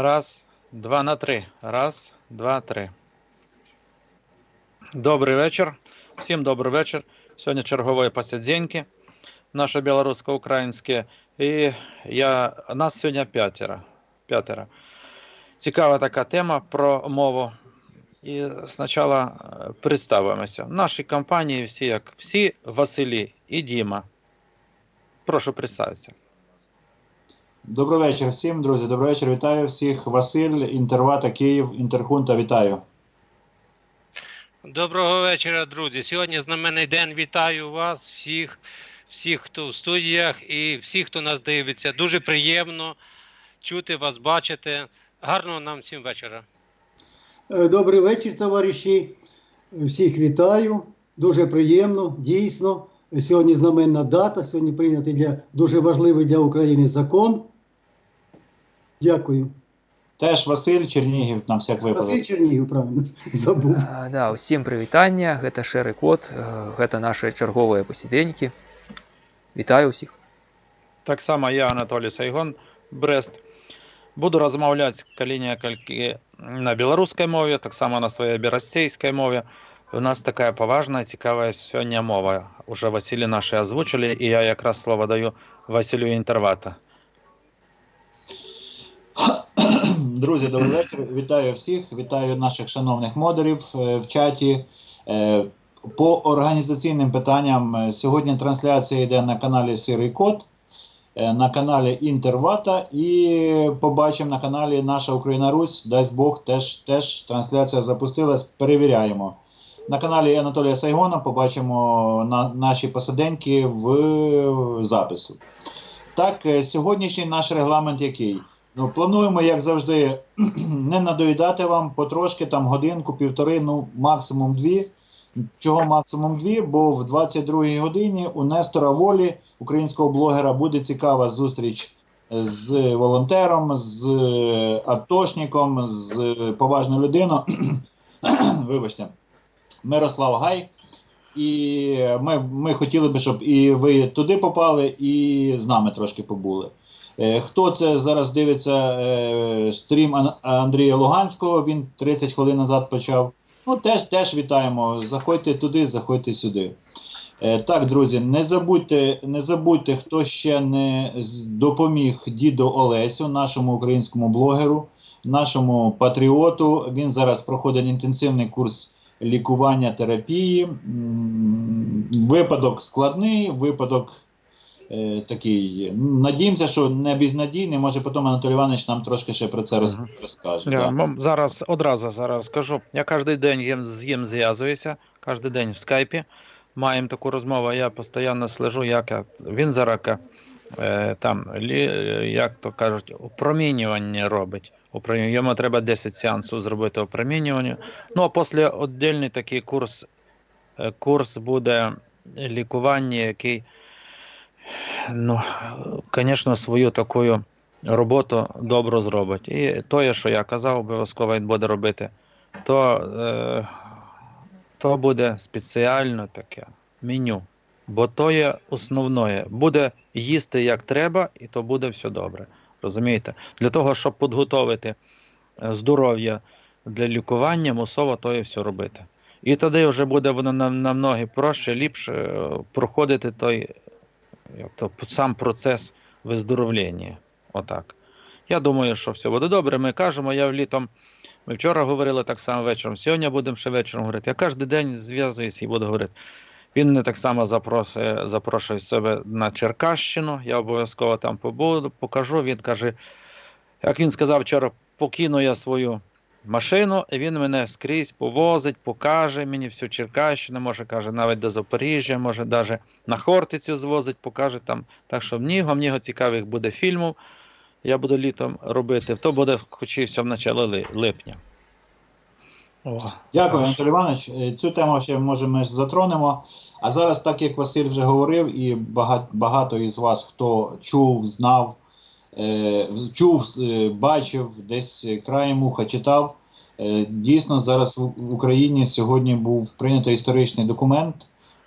Раз, два на три. Раз, два, три. Добрий вечір. Всім добрий вечір. Сьогодні чергові посиденьки наше білорусько-українське. І я, нас сьогодні п'ятеро. п'ятеро. Цікава така тема про мову. І спочатку е, представимося. В нашій компанії всі як всі Василі і Діма. Прошу представитися. Добрий вечір всім, друзі. Добрий вечір. Вітаю всіх. Василь, Інтервата, Київ, Інтерхунта. Вітаю. Доброго вечора, друзі. Сьогодні знаменний день. Вітаю вас, всіх, всіх, хто в студіях і всіх, хто нас дивиться. Дуже приємно чути вас, бачити. Гарного нам всім вечора. Е, Добрий вечір, товариші. Всіх вітаю. Дуже приємно, дійсно. Сьогодні знаменна дата. Сьогодні прийнятий для дуже важливий для України закон. Дякую. Теж Василь Чернігів на всяк Василь випадок. Чернігів, правильно забув. А, Да, усім прывітання, гэта шэры код, э, гэта нашы чарговыя пасідзенькі. Вітаю ўсіх. Так само я, Анатолій Сайгон, Брест. Буду розмовляти калі-некалькі на беларускай мове, так само на своей берасцейскай мове. У нас такая поважная, цікавая сёння мова. Уже Васілі наші озвучили, і я якраз слово даю Василю Інтервата. Друзі, добрий вечір. Вітаю всіх. Вітаю наших шановних модерів е, в чаті. Е, По організаційним питанням е, сьогодні трансляція йде на каналі Сирий Код, е, на каналі Інтервата і побачимо на каналі Наша Україна Русь. Дасть Бог, теж, теж трансляція запустилась. Перевіряємо. На каналі Анатолія Сайгона побачимо на, наші посиденьки в запису. Так, сьогоднішній наш регламент який? Ну, плануємо, як завжди, не надоїдати вам потрошки, там годинку, півтори, ну максимум дві. Чого максимум дві? Бо в 22-й годині у Нестора Волі, українського блогера, буде цікава зустріч з волонтером, з атошником, з поважною людиною. Вибачте, Мирослав Гай. І ми, ми хотіли би, щоб і ви туди попали, і з нами трошки побули. Е, Хто це зараз дивиться е, стрім Ан- Андрія Луганського? Він 30 хвилин назад почав. Ну, теж, теж вітаємо. Заходьте туди, заходьте сюди. Е, Так, друзі, не забудьте, не забудьте, хто ще не допоміг діду Олесю, нашому українському блогеру, нашому патріоту. Він зараз проходить інтенсивний курс лікування терапії. Випадок складний, випадок е, такий. Надіємося, що не безнадійний. Може, потім Анатолій Іванович нам трошки ще про це роз- розкаже. Я да. зараз одразу зараз скажу. Я кожен день з їм зв'язуюся, кожен день в скайпі. Маємо таку розмову, я постійно слежу, як я- він зараз е, там, лі, як то кажуть, опромінювання робить. Опромінювання. Йому треба 10 сеансів зробити опромінювання. Ну, а після віддільний такий курс, е, курс буде лікування, який, ну, звісно, свою таку роботу добре зробить. І те, що я казав, обов'язково він буде робити, то, е, то буде спеціально таке меню. Бо то є основне. Буде їсти як треба, і то буде все добре. Розумієте? Для того, щоб підготовити е, здоров'я для лікування, мусово то і все робити. І тоді вже буде воно нам- намного проще, ліпше е, проходити той як сам процес виздоровлення. Отак. Я думаю, що все буде добре. Ми кажемо, я літом. Ми вчора говорили так само вечором. Сьогодні будемо ще вечором говорити. Я кожен день зв'язуюся і буду говорити. Він не так само запросує, запрошує себе на Черкащину. Я обов'язково там побуду, покажу. Він каже, як він сказав вчора, покину я свою машину, і він мене скрізь повозить, покаже мені всю Черкащину, може, каже, навіть до Запоріжжя, може, навіть на Хортицю звозить, покаже там. Так що мніго, мніго цікавих буде фільмів. Я буду літом робити. То буде хоч і все в началі липня. О, Дякую. Анатолій Іванович. Е, Цю тему ще може ми затронемо. А зараз, так як Василь вже говорив, і багато, багато із вас, хто чув, знав, е, чув, е, бачив, десь краєм уха читав. Е, дійсно, зараз в Україні сьогодні був прийнято історичний документ.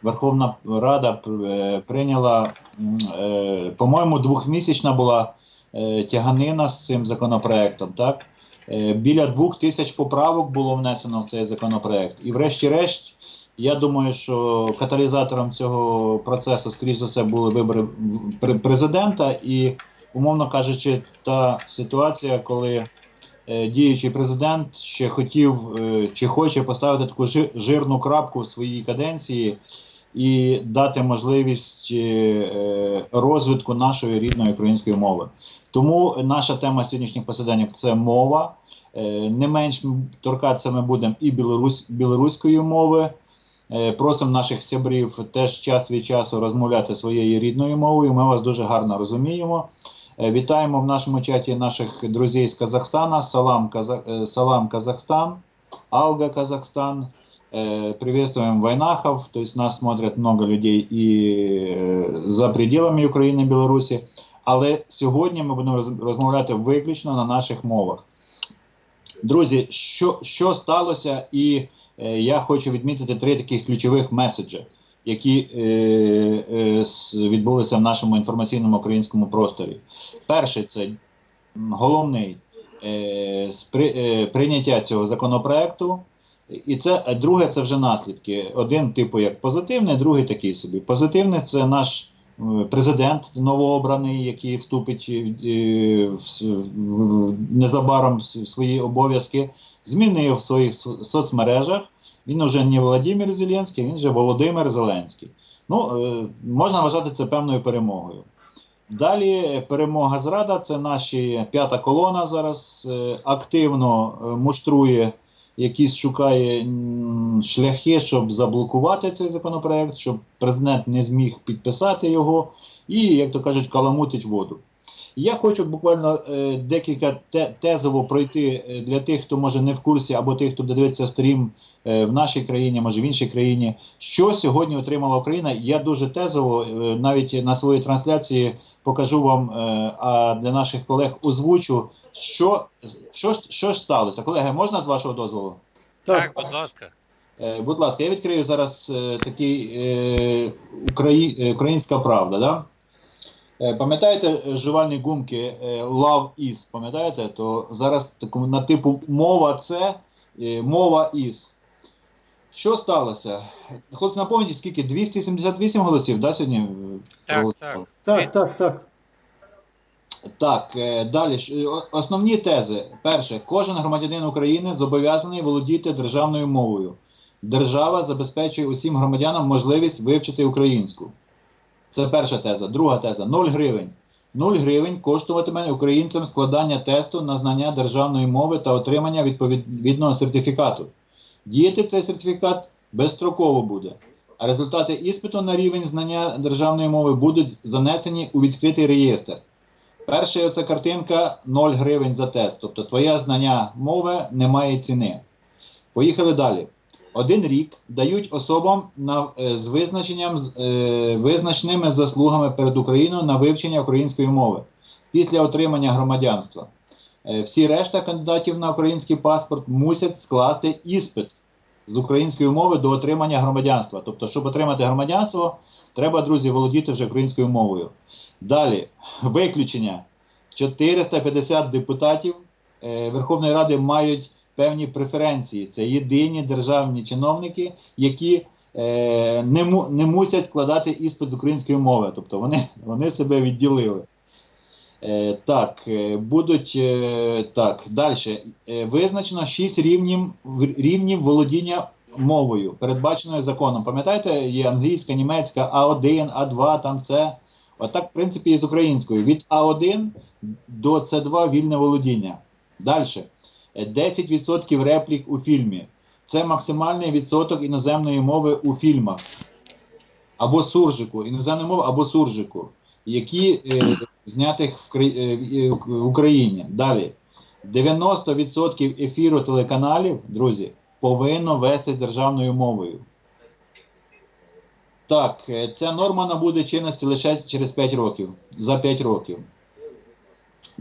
Верховна Рада е, прийняла, е, по-моєму, двохмісячна була тяганина з цим законопроектом. Так? Біля двох тисяч поправок було внесено в цей законопроект. І врешті-решт, я думаю, що каталізатором цього процесу, скоріш за все, були вибори президента, і, умовно кажучи, та ситуація, коли діючий президент ще хотів е, чи хоче поставити таку жирну крапку в своїй каденції і дати можливість е, е, розвитку нашої рідної української мови. Тому наша тема сьогоднішніх посиденьок це мова. Е, Не менш торкатися ми будемо і білорусь, білоруської мови. Е, Просимо наших сябрів теж час від часу розмовляти своєю рідною мовою. Ми вас дуже гарно розуміємо. Е, Вітаємо в нашому чаті наших друзів з Казахстана. Салам, Каза... е, Салам Казахстан, Алга Казахстан. Э, Приветствуем Вайнахов, то есть нас смотрят много людей і е, за пределами України, Білорусі. Але сьогодні ми будемо роз- розмовляти виключно на наших мовах. Друзі, що, що сталося, і е, я хочу відмітити три таких ключових меседжі, які е, е, відбулися в нашому інформаційному українському просторі. Перший це головний е, спри, е, прийняття цього законопроекту. І це друге, це вже наслідки. Один типу як позитивний, другий такий собі. Позитивний це наш е, президент новообраний, який вступить е, в, в- незабаром в свої обов'язки, змінив в своїх соцмережах. Він вже не Володимир Зеленський, він вже Володимир Зеленський. Ну, е, можна вважати це певною перемогою. Далі перемога зрада це наші п'ята колона зараз е, активно е, муштрує якісь шукає шляхи, щоб заблокувати цей законопроект, щоб президент не зміг підписати його і, як то кажуть, каламутить воду. Я хочу буквально е, декілька те, тезово пройти е, для тих, хто може не в курсі, або тих, хто дивиться стрім е, в нашій країні, може в іншій країні. Що сьогодні отримала Україна? Я дуже тезово, е, навіть на своїй трансляції покажу вам, е, а для наших колег озвучу, що, що, що ж сталося. Колеги, можна з вашого дозволу? Так, будь ласка. Е, будь ласка, я відкрию зараз е, такий е, Украї... українська правда. Да? Е, пам'ятаєте е, жувальні гумки е, Love is, пам'ятаєте? То зараз таку, на типу мова це, мова is. Що сталося? Хлопці, напомніть, скільки? 278 голосів, да, сьогодні? Так? Так, так, так. Так, е, далі основні тези. Перше, кожен громадянин України зобов'язаний володіти державною мовою. Держава забезпечує усім громадянам можливість вивчити українську. Це перша теза. Друга теза 0 гривень. 0 гривень коштуватиме українцям складання тесту на знання державної мови та отримання відповідного сертифікату. Діяти цей сертифікат безстроково буде. А результати іспиту на рівень знання державної мови будуть занесені у відкритий реєстр. Перша оця картинка 0 гривень за тест. Тобто твоє знання мови не має ціни. Поїхали далі. Один рік дають особам на, е, з визначенням з- е, визначними заслугами перед Україною на вивчення української мови після отримання громадянства. Е, всі решта кандидатів на український паспорт мусять скласти іспит з української мови до отримання громадянства. Тобто, щоб отримати громадянство, треба, друзі, володіти вже українською мовою. Далі, виключення. 450 депутатів Верховної Ради мають певні преференції. Це єдині державні чиновники, які е, не, не мусять складати іспит з української мови. Тобто вони, вони себе відділили. Е, так, е, будуть е, так, далі. Е, визначено 6 рівнів, рівнів володіння мовою, передбаченою законом. Пам'ятаєте, є англійська, німецька, А1, А2, там це. Отак, в принципі, і з українською. Від А1 до С2 вільне володіння. Далі. 10% реплік у фільмі. Це максимальний відсоток іноземної мови у фільмах. Або суржику, іноземної мови, або суржику, які е, знятих в, е, в- в Україні. Далі. 90% ефіру телеканалів, друзі, повинно вести державною мовою. Так, е, ця норма набуде чинності лише через 5 років. За 5 років.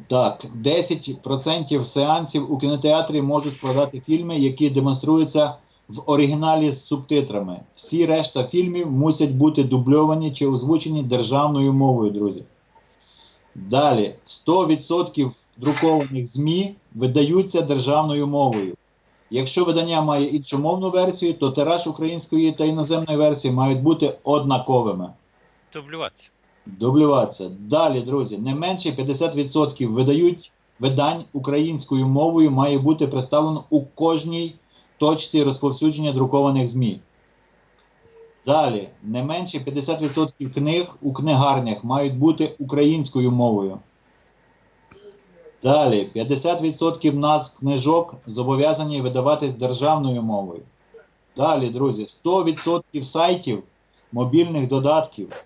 Так, 10% сеансів у кінотеатрі можуть складати фільми, які демонструються в оригіналі з субтитрами. Всі решта фільмів мусять бути дубльовані чи озвучені державною мовою, друзі. Далі 100% друкованих ЗМІ видаються державною мовою. Якщо видання має іншомовну версію, то тираж української та іноземної версії мають бути однаковими. Дублюватися. Дублюватися. Далі, друзі, не менше 50% видають видань українською мовою має бути представлено у кожній точці розповсюдження друкованих ЗМІ. Далі, не менше 50% книг у книгарнях мають бути українською мовою. Далі, 50% назв книжок зобов'язані видаватись державною мовою. Далі, друзі, 100% сайтів, мобільних додатків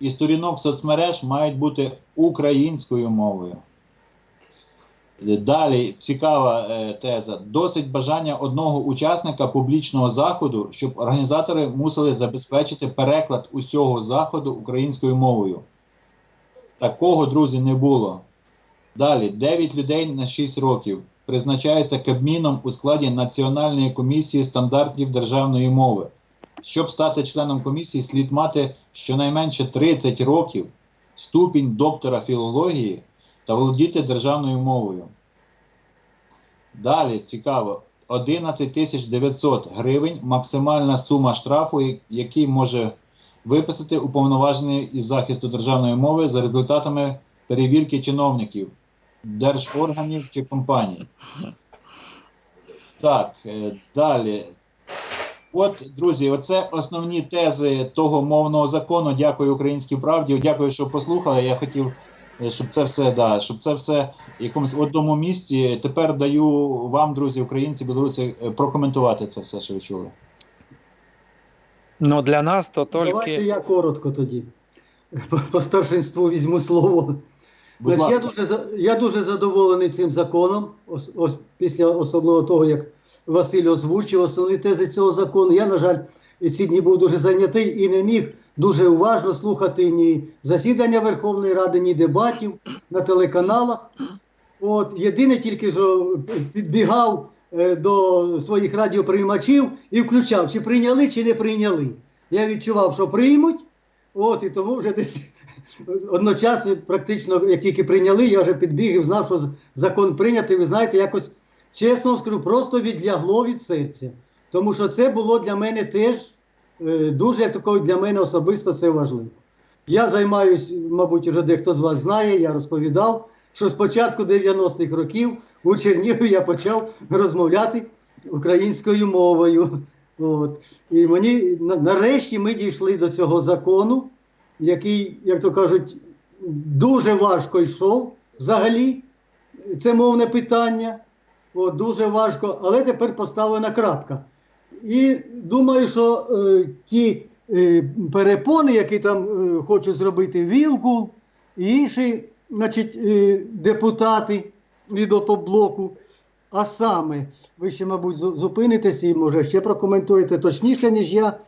і сторінок соцмереж мають бути українською мовою. Далі цікава е, теза. Досить бажання одного учасника публічного заходу, щоб організатори мусили забезпечити переклад усього заходу українською мовою. Такого, друзі, не було. Далі 9 людей на 6 років призначаються Кабміном у складі Національної комісії стандартів державної мови. Щоб стати членом комісії, слід мати щонайменше 30 років, ступінь доктора філології та володіти державною мовою. Далі цікаво. 11 900 гривень максимальна сума штрафу, який може виписати уповноважений із захисту державної мови за результатами перевірки чиновників, держорганів чи компаній. Так, е, далі. От, друзі, оце основні тези того мовного закону. Дякую українській правді. Дякую, що послухали. Я хотів, е, щоб це все, да, щоб це все в якомусь одному місці. Тепер даю вам, друзі, українці, білоруси, е, прокоментувати це все, що ви чули. Ну, для нас то Давайте я коротко тоді. По, по старшинству візьму слово. Будь Значить, я, дуже, я дуже задоволений цим законом, ос, ось, після особливо того, як Василь озвучив основні тези цього закону. Я, на жаль, ці дні був дуже зайнятий і не міг дуже уважно слухати ні засідання Верховної Ради, ні дебатів на телеканалах. От, єдине тільки, що підбігав е, до своїх радіоприймачів і включав, чи прийняли, чи не прийняли. Я відчував, що приймуть. От, і тому вже десь одночасно, практично, як тільки прийняли, я вже підбіг і знав, що закон прийнятий. Ви знаєте, якось чесно скажу, просто відлягло від серця. Тому що це було для мене теж е, дуже такою для мене особисто це важливо. Я займаюсь, мабуть, вже дехто з вас знає, я розповідав, що з початку 90-х років у Чернігові я почав розмовляти українською мовою. От. І мені нарешті ми дійшли до цього закону, який, як то кажуть, дуже важко йшов взагалі. Це мовне питання. От, дуже важко, але тепер поставлена крапка. І думаю, що е, ті е, перепони, які там е, хочуть зробити Вілкул і інші значить, е, депутати від опоблоку, а саме, ви ще, мабуть, зу- зупинитесь і може ще прокоментуєте точніше, ніж я.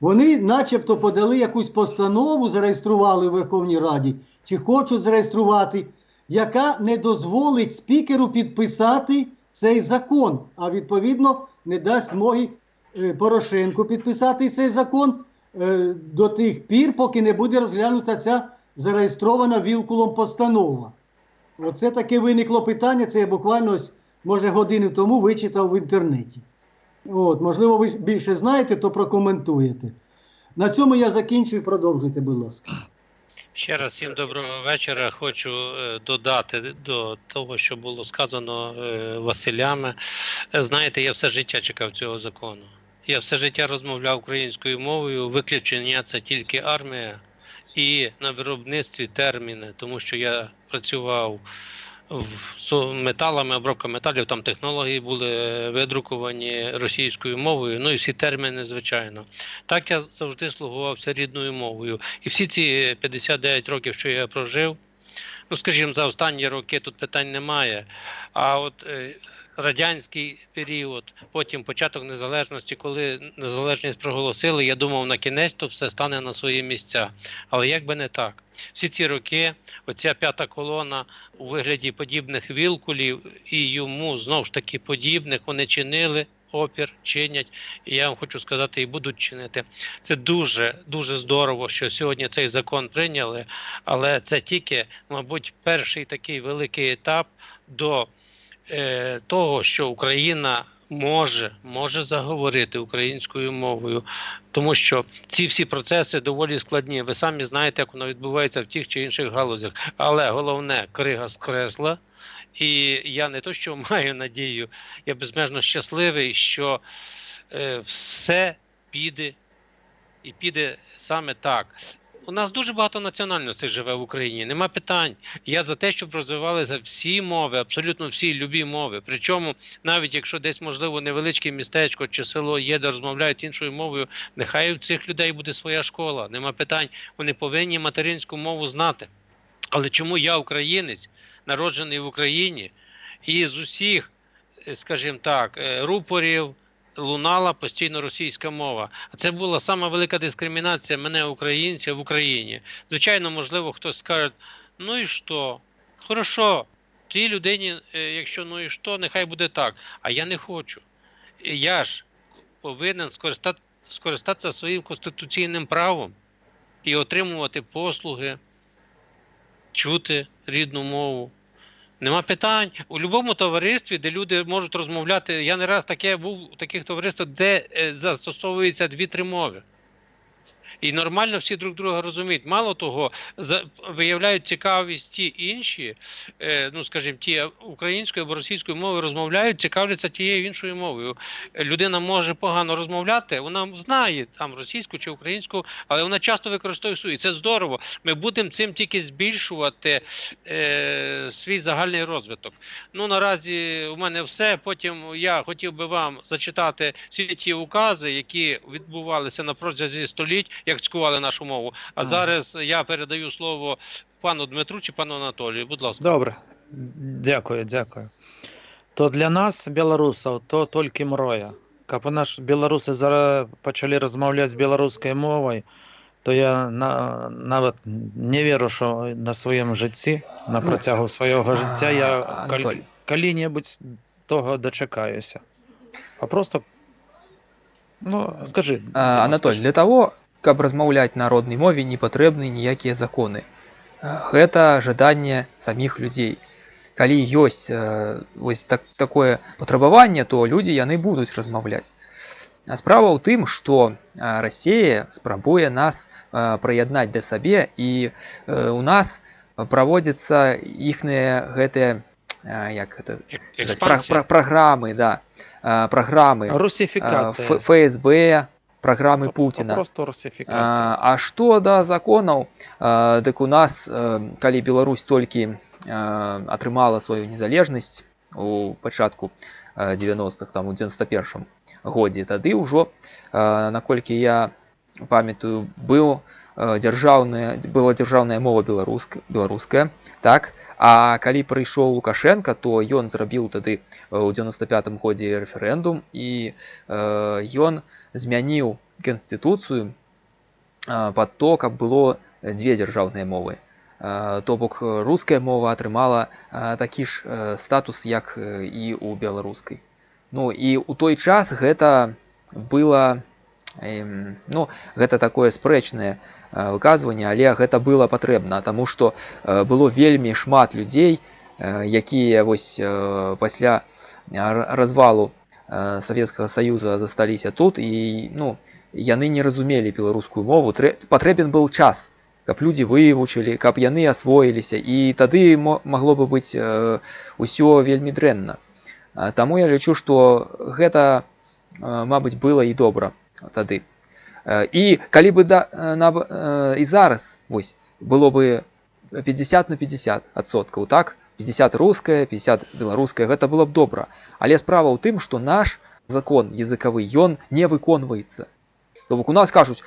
Вони начебто подали якусь постанову, зареєстрували в Верховній Раді, чи хочуть зареєструвати, яка не дозволить спікеру підписати цей закон, а відповідно не дасть змоги е, Порошенку підписати цей закон е, до тих пір, поки не буде розглянута ця зареєстрована Вілкулом постанова. Оце таке виникло питання. Це я буквально ось, може годину тому вичитав в інтернеті. От, можливо, ви більше знаєте, то прокоментуєте. На цьому я закінчую. Продовжуйте, будь ласка. Ще раз всім доброго вечора. Хочу е, додати до того, що було сказано е, Василями. Е, Знаєте, я все життя чекав цього закону. Я все життя розмовляв українською мовою. Виключення це тільки армія і на виробництві терміни, тому що я працював металами, обробка металів, там технології були е, видруковані російською мовою, ну і всі терміни, звичайно. Так я завжди слугувався рідною мовою. І всі ці 59 років, що я прожив, ну скажімо, за останні роки тут питань немає. А от е, радянський період, потім початок незалежності, коли незалежність проголосили, я думав, на кінець то все стане на свої місця. Але як би не так. Всі ці роки, оця п'ята колона у вигляді подібних вілкулів і йому знов ж таки подібних, вони чинили опір, чинять. І я вам хочу сказати, і будуть чинити. Це дуже дуже здорово, що сьогодні цей закон прийняли, але це тільки, мабуть, перший такий великий етап до е, того, що Україна може, може заговорити українською мовою, тому що ці всі процеси доволі складні. Ви самі знаєте, як воно відбувається в тих чи інших галузях. Але головне, крига з кресла. І я не то, що маю надію, я безмежно щасливий, що е, все піде і піде саме так. У нас дуже багато національностей живе в Україні, нема питань. Я за те, щоб розвивалися всі мови, абсолютно всі любі мови. Причому, навіть якщо десь, можливо, невеличке містечко чи село є, де розмовляють іншою мовою, нехай у цих людей буде своя школа, нема питань. Вони повинні материнську мову знати. Але чому я українець, народжений в Україні, і з усіх, е, скажімо так, е, рупорів лунала постійно російська мова. А це була сама велика дискримінація мене, українця, в Україні. Звичайно, можливо, хтось скаже, ну і що? Хорошо, тій людині, е, якщо ну і що, нехай буде так. А я не хочу. Я ж повинен скористати, скористатися своїм конституційним правом і отримувати послуги, чути рідну мову. Нема питань. У будь-якому товаристві, де люди можуть розмовляти, я не раз таке був у таких товариствах, де е, застосовується дві-три мови. І нормально всі друг друга розуміють. Мало того, за, виявляють цікавість ті інші, е, ну скажімо, ті українською або російською мовою розмовляють, цікавляться тією іншою мовою. Людина може погано розмовляти, вона знає там російську чи українську, але вона часто використовує свою. І це здорово. Ми будемо цим тільки збільшувати е, свій загальний розвиток. Ну наразі у мене все. Потім я хотів би вам зачитати всі ті укази, які відбувалися на протязі століть, як цькували нашу мову. А Ага. зараз я передаю слово пану Дмитру чи пану Анатолію. Будь ласка. Добре, дякую, дякую. То для нас, білорусів, то тільки мроя. Як у нас білоруси зараз почали розмовляти з білоруською мовою, то я на, навіть не вірю, що на своєму житті, на протягу свого життя, я Анатолій. коли-небудь того дочекаюся. А просто, ну, скажи. А, Анатоль, для того, каб размаўляць на роднай мове не патрэбны ніякія законы. А, Гэта жаданне саміх людзей. Калі ёсць э, вось так, такое патрабаванне, то людзі яны будуць размаўляць. А справа ў тым, што а, Расія спрабуе нас а, прыяднаць да сабе і э, у нас праводзяцца іхныя гэтыя а, як гэта Ек- сказаць, пра, Експансія. пра, праграмы, да, а, праграмы а, Русифікація. Ф- ФСБ, праграмы По- Пуціна. Просто русифікація. А, а што да законаў, а, дык у нас, э, калі Беларусь толькі а, атрымала сваю незалежнасць у пачатку а, 90-х, там у 91 годзе, тады ўжо, наколькі я памятаю, быў дзяржаўная, была дзяржаўная мова беларуска, беларуская, так, а калі прыйшоў Лукашенко, то ён зрабіў тады э, ў 95 годзе рэферэндум і э, ён змяніў канстытуцыю а, пад то, каб было дзве дзяржаўныя мовы. А, То бок э, руская мова атрымала такі ж э, статус, як э, і ў беларускай. Ну і ў той час гэта было ну, гэта такое спрэчнае э, выказванне, але гэта было патрэбна, таму што э, было вельмі шмат людзей, э, якія вось э, пасля р- развалу э, Савецкага Саюза засталіся тут і ну, яны не разумелі беларускую мову. Трэ- Патрэбен быў час, каб людзі вывучылі, каб яны асвоіліся і тады мо- магло бы быць э, усё вельмі дрэнна. А, Таму я лічу, што гэта, э, мабыць, было і добра тады. Э, І калі бы да, э, на, э, і зараз вось, было бы 50 на 50 адсоткаў, так? 50 руская, 50 беларуская, гэта было б добра. Але справа ў тым, што наш закон языкавы ён не выконваецца. То бок у нас кажуць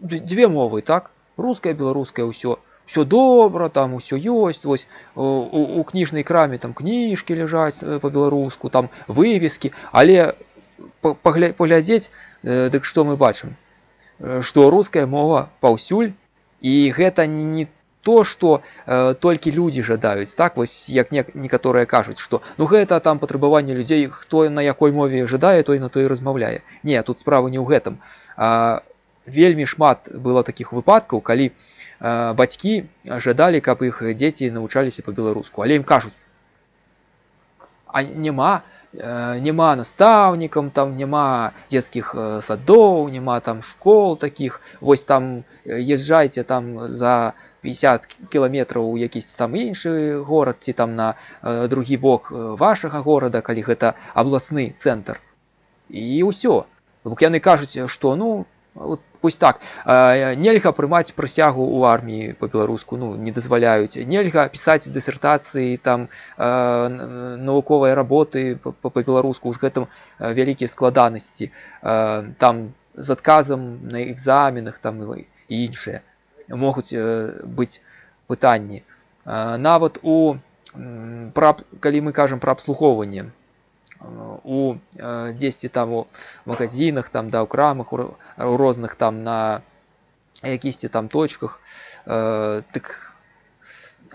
«Д- дзве мовы, так? Руская, беларуская ўсё. Все добра, там усё ёсць, вось у, у, у кніжнай краме там кніжкі ляжаць э, па-беларуску, там вывескі, але па- пагля- паглядзець, э, дык што мы бачым? Э, Што руская мова паўсюль і гэта не то што э, толькі людзі жадаюць так вось як не, некаторыя кажуць што ну гэта там патрабаванне людзей хто на якой мове жадае той на той размаўляе не тут справа не ў гэтым а, вельмі шмат было такіх выпадкаў калі а, бацькі жадалі каб іх дзеці навучаліся па-беларуску але ім кажуць а няма э, няма настаўнікам там няма дзецкіх э, садоў няма там школ таких вось там э, езжайце там за 50 кіламетраў у якісь там іншы горад ці там на э, другі бок э, вашага горада калі гэта абласны цэнтр і ўсё бок яны кажуць што ну вот пусть так э, нельга прымаць прысягу ў арміі по-беларуску ну не дазваляюць нельга пісаць дысертацыі там э, н- навуковыя работы па- па- па-беларуску з гэтым э, вялікія складанасці э, там з адказам на экзаменах там і і іншыя могуць э, быць пытанні э, нават у м, пра аб- калі мы кажам пра абслугоўванне э, у э, дзесьці там у магазинах там да ў крамах у ро- у розных там на якісьці там точках э, так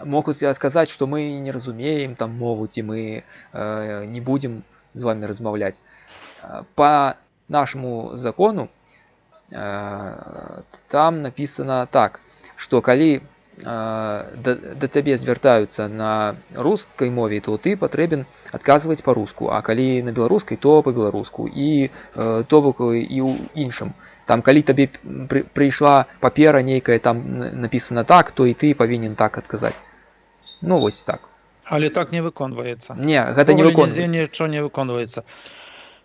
могуць сказаць што мы не разумеем там мову ці мы э, не будзем з вами размаўляць Э, по нашаму закону э, там написано так что калі э, да, да цябе звяртаюцца на рускай мове то ты патрэбен адказваць по-руску а калі на беларускай то по-беларуску і э, то бок і ў іншым там калі табе пры, прыйшла папера нейкая там н- написано так то і ты павінен так адказаць ну вось так Але так не выконваецца. не гэта не Ніколі нідзе выконваецца нічого не выконваецца.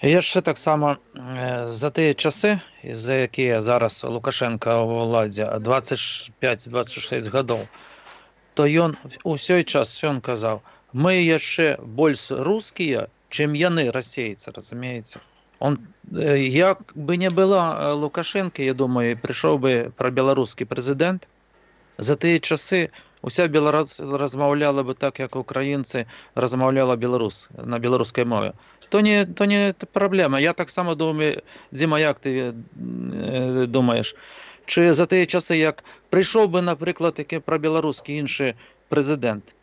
І яшчэ таксама е, за тыя часы, за якія зараз Лукашенко ў ўладзе 25-26 гадоў, то ён усёй час ён казаў: мы яшчэ больш рускія, чым яны расейцы, разумееце. Он е, як бы не было е, Лукашенко, я думаю, прыйшоў бы прабеларускі прэзідэнт. За тыя часы уся беларус размаўляла бы так, як украінцы размаўляла беларус на беларускай мове то не то не это праблема я таксама думаю дзіма як ты э, думаеш чы за тыя часы як прыйшоў бы напрыклад такі пра беларускі іншы прэзідэнт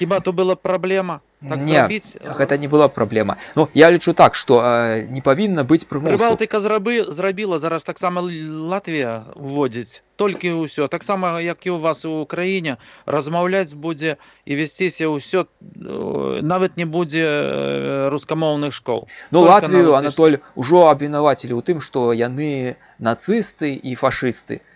хіба то была праблема так Не, зрабіць гэта не была праблема Ну я лічу так што э, не павінна быць прымусу Прыбалтыка зрабы зрабіла зараз таксама Л- Латвія вводзіць толькі ўсё таксама як і у вас у краіне размаўляць будзе і весціся ўсё э, нават не будзе э, рускамоўных школ Ну Толькі Латвію на Анатоль ужо абвінавацілі ў тым, што яны нацысты і фашысты. Э,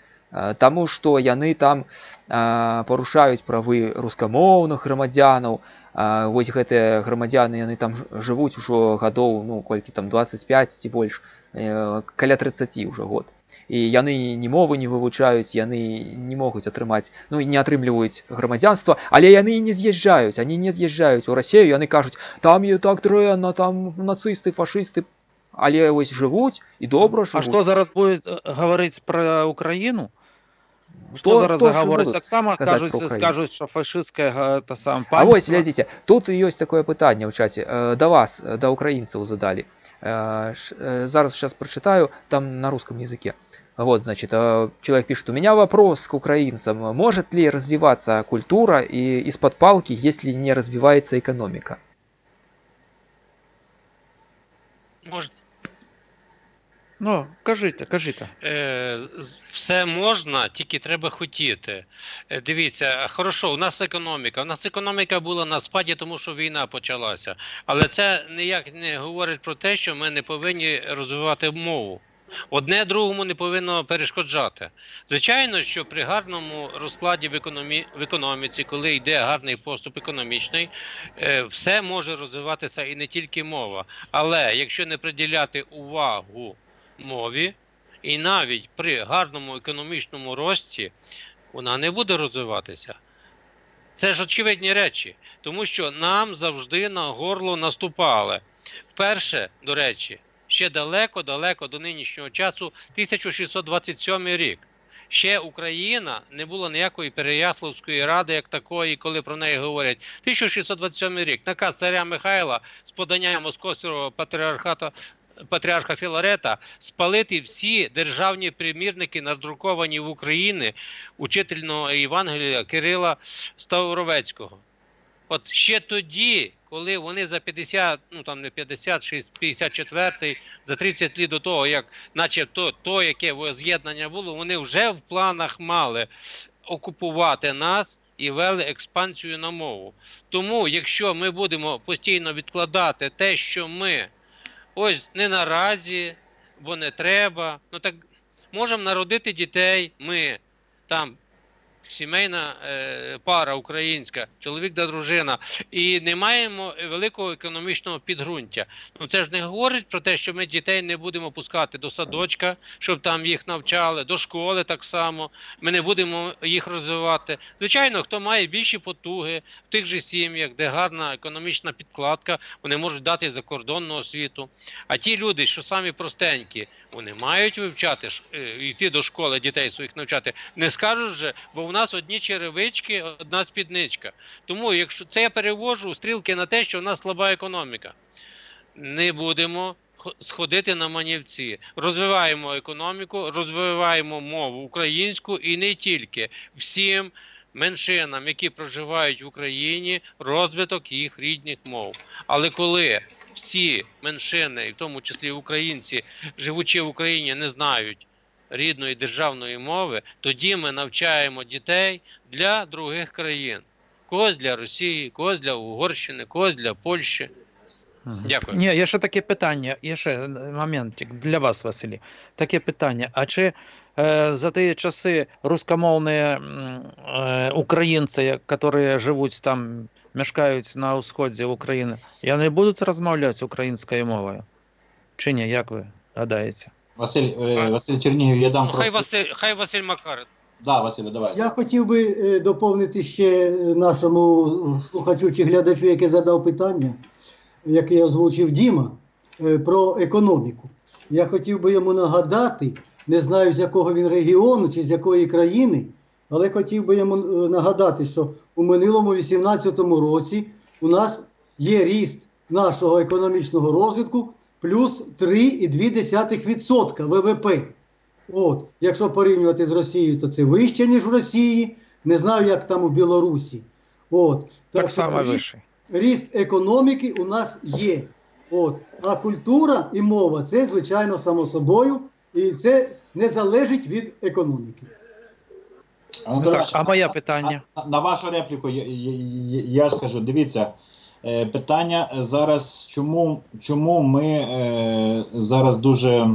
Таму што яны там а, парушаюць правы рускамоўных грамадзянаў. А, Вось гэтыя грамадзяны яны там ж- жывуць ужо гадоў ну колькі там 25 ці больш э, каля 30 ўжо год. І яны ні мовы не вывучаюць, яны не могуць атрымаць ну і не атрымліваюць грамадзянства, але яны і не з'язджаюць, они не з'язджаюць у Расею, яны кажуць там і так дрэнна, там нацысты, фашысты, але вось жывуць і добра А жывуць. што зараз будет э, гаварыць пра Украіну Што То- зараз то, што загавораць будуць таксама казаць кажуць пра Украіну. скажуць што фашысцкая га- та сам А вось панства. глядзіце, тут ёсць такое пытанне ў чаце э, да вас, э, да украінцаў задалі. Э, ш- э, Зараз сейчас прочитаю там на русском языке. Вот, значит, э, человек пишет, у меня вопрос к украинцам. Может ли развиваться культура и из-под палки, если не развивается экономика? Мож, Ну, кажите, кажите. е, все можна, тільки треба хотіти. Е, Дивіться, хорошо, у нас економіка. У нас економіка була на спаді, тому що війна почалася. Але це ніяк не говорить про те, що ми не повинні розвивати мову. Одне другому не повинно перешкоджати. Звичайно, що при гарному розкладі в, економі... в економіці, коли йде гарний поступ економічний, е, все може розвиватися і не тільки мова. Але якщо не приділяти увагу мові, і навіть при гарному економічному рості вона не буде розвиватися. Це ж очевидні речі, тому що нам завжди на горло наступали. Вперше, до речі, ще далеко-далеко до нинішнього часу, 1627 рік. Ще Україна не було ніякої Переяславської ради, як такої, коли про неї говорять. 1627 рік наказ царя Михайла з подання Московського патріархата патріарха Філарета спалити всі державні примірники, надруковані в Україні учительного Євангелія Кирила Ставровецького. От ще тоді, коли вони за 50, ну там не 56, 54, за 30 літ до того, як начебто то, яке воз'єднання було, вони вже в планах мали окупувати нас і вели експансію на мову. Тому, якщо ми будемо постійно відкладати те, що ми ось не наразі, бо не треба, ну так можемо народити дітей, ми там сімейна е, пара українська, чоловік та дружина, і не маємо великого економічного підґрунтя. Ну це ж не говорить про те, що ми дітей не будемо пускати до садочка, щоб там їх навчали, до школи так само. Ми не будемо їх розвивати. Звичайно, хто має більші потуги в тих же сім'ях, де гарна економічна підкладка, вони можуть дати закордонну освіту. А ті люди, що самі простенькі, вони мають вивчати е, йти до школи, дітей своїх навчати. Не скажуть же, бо в нас одні черевички, одна спідничка. Тому, якщо це я перевожу стрілки на те, що в нас слаба економіка, не будемо сходити на манівці. Розвиваємо економіку, розвиваємо мову українську і не тільки всім. Меншинам, які проживають в Україні, розвиток їх рідних мов. Але коли всі меншини, і в тому числі українці, живучи в Україні, не знають рідної державної мови, тоді ми навчаємо дітей для других країн. Когось для Росії, когось для Угорщини, когось для Польщі. Дякую. Ні, є ще таке питання, є ще моментик для вас, Василій. Таке питання. А чи е, за ті часи рускомовні е, українці, які живуть там, мешкають на сході України, вони будуть розмовляти українською мовою? Чи ні, як ви гадаєте? Василь, е, Василь Чернігів, я дам Ну, хай Василь, хай Василь Макар. Да, Василю, давай. Я хотів би е, доповнити ще нашому слухачу чи глядачу, який задав питання, яке я озвучив Діма, е, про економіку. Я хотів би йому нагадати, не знаю з якого він регіону чи з якої країни, але хотів би йому нагадати, що у минулому 18-му році у нас є ріст нашого економічного розвитку плюс 3,2% ВВП. От, якщо порівнювати з Росією, то це вище, ніж в Росії. Не знаю, як там у Білорусі. От. Так що само ріст, вище. ріст економіки у нас є. От. А культура і мова це, звичайно, само собою, і це не залежить від економіки. Анатолій Так, а моє питання? На, на вашу репліку я, я, я, я скажу, дивіться, е, питання зараз, чому, чому ми е, зараз дуже.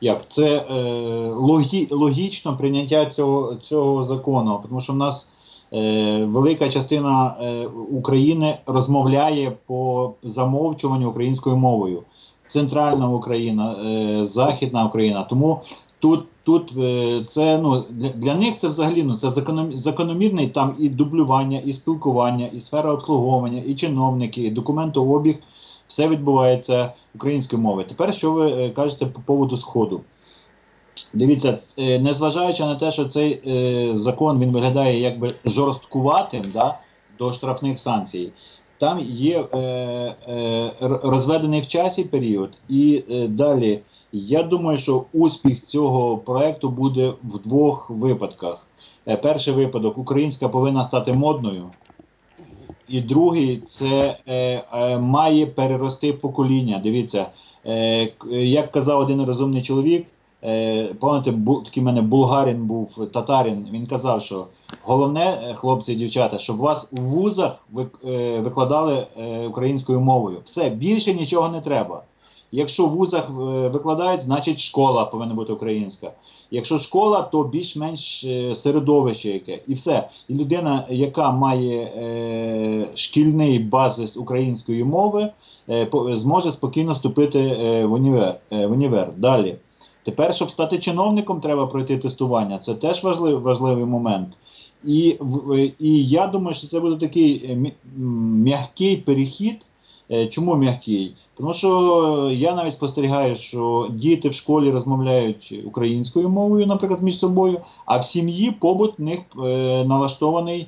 Як це е, логі, логічно прийняття цього, цього закону, тому що в нас е, велика частина е, України розмовляє по замовчуванню українською мовою. Центральна Україна, е, Західна Україна. Тому тут, тут е, це ну для, них це взагалі ну це закономірний там і дублювання, і спілкування, і сфера обслуговування, і чиновники, і документообіг. Все відбувається українською мовою. Тепер що ви е, кажете по поводу сходу? Дивіться, е, незважаючи на те, що цей закон він виглядає якби жорсткуватим да, до штрафних санкцій, там є е, е, розведений в часі період, і е, далі я думаю, що успіх цього проекту буде в двох випадках. Е, перший випадок українська повинна стати модною. І другий це е, е, має перерости покоління. Дивіться, е, як казав один розумний чоловік, пам'ятаєте, такий мене булгарин був татарин. Він казав, що головне, е, хлопці і дівчата, щоб вас у вузах е, викладали е, українською мовою. Все більше нічого не треба. Якщо в вузах е, викладають, значить школа повинна бути українська. Якщо школа, то більш-менш е, середовище яке. І все. І людина, яка має е, шкільний базис української мови, е, зможе спокійно вступити е, в, універ, е, в універ. Далі. Тепер, щоб стати чиновником, треба пройти тестування. Це теж важливий, важливий момент. І, і я думаю, що це буде такий е, м'який перехід. Е, Чому м'який? Тому що я навіть спостерігаю, що діти в школі розмовляють українською мовою, наприклад, між собою, а в сім'ї побут в них е, налаштований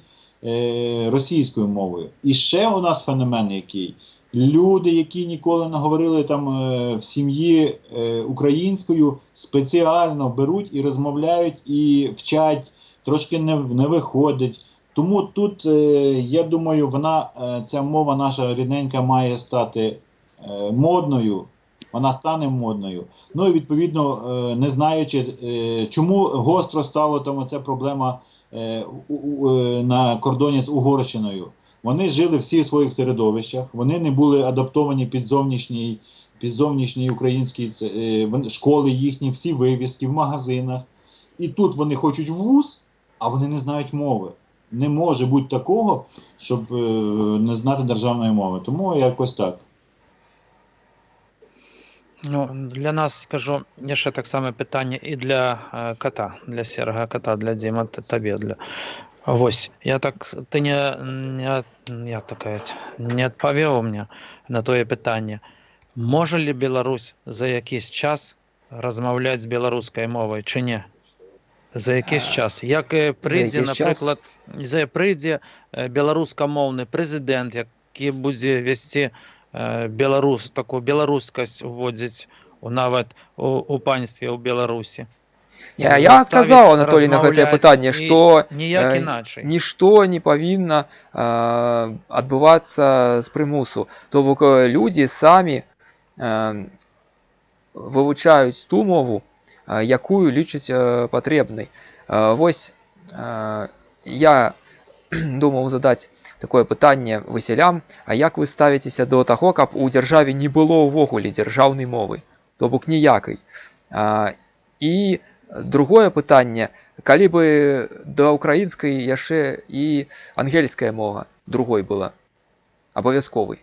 російською мовою. І ще у нас феномен який. Люди, які ніколи не говорили там е, в сім'ї е, українською, спеціально беруть і розмовляють і вчать, трошки не, не виходить. Тому тут, е, я думаю, вона, ця мова наша рідненька має стати модною, вона стане модною. Ну і відповідно, не знаючи, чому гостро стало там оця проблема на кордоні з Угорщиною. Вони жили всі в своїх середовищах, вони не були адаптовані під зовнішній, під зовнішній український це, е, школи їхні, всі вивіски в магазинах. І тут вони хочуть вуз, а вони не знають мови. Не може бути такого, щоб е, не знати державної мови. Тому якось так. Ну, для нас кажу, є ще так само питання і для е, кота, для сірого кота, для Діма, т- тобі. Для... Ось, я так, ти не, не, я така, не відповів мені на твоє питання. Може ли Білорусь за якийсь час розмовляти з білоруською мовою чи ні? За якийсь час. Як е, прийде, наприклад, за прийде е, білоруськомовний президент, який буде вести е, білорус, таку білоруськость вводить у навіть у, у панстві у Білорусі. Я, я Заставить сказал, Анатолий, на гэтае размаўляць пытанне, і што ніяк е, іначай. нішто не павінна э, адбывацца з прымусу. То бок э, людзі самі э, вывучаюць ту мову, э, якую лічаць э, патрэбнай. Э, вось э, я думаў задаць такое пытанне высялям, а як вы ставіцеся до таго, каб у дзяржаве не было ўвогуле дзяржаўнай мовы, то бок ніякай. А, і другое пытанне, калі бы да ўкраінскай яшчэ і ангельская мова другой была абавязковай.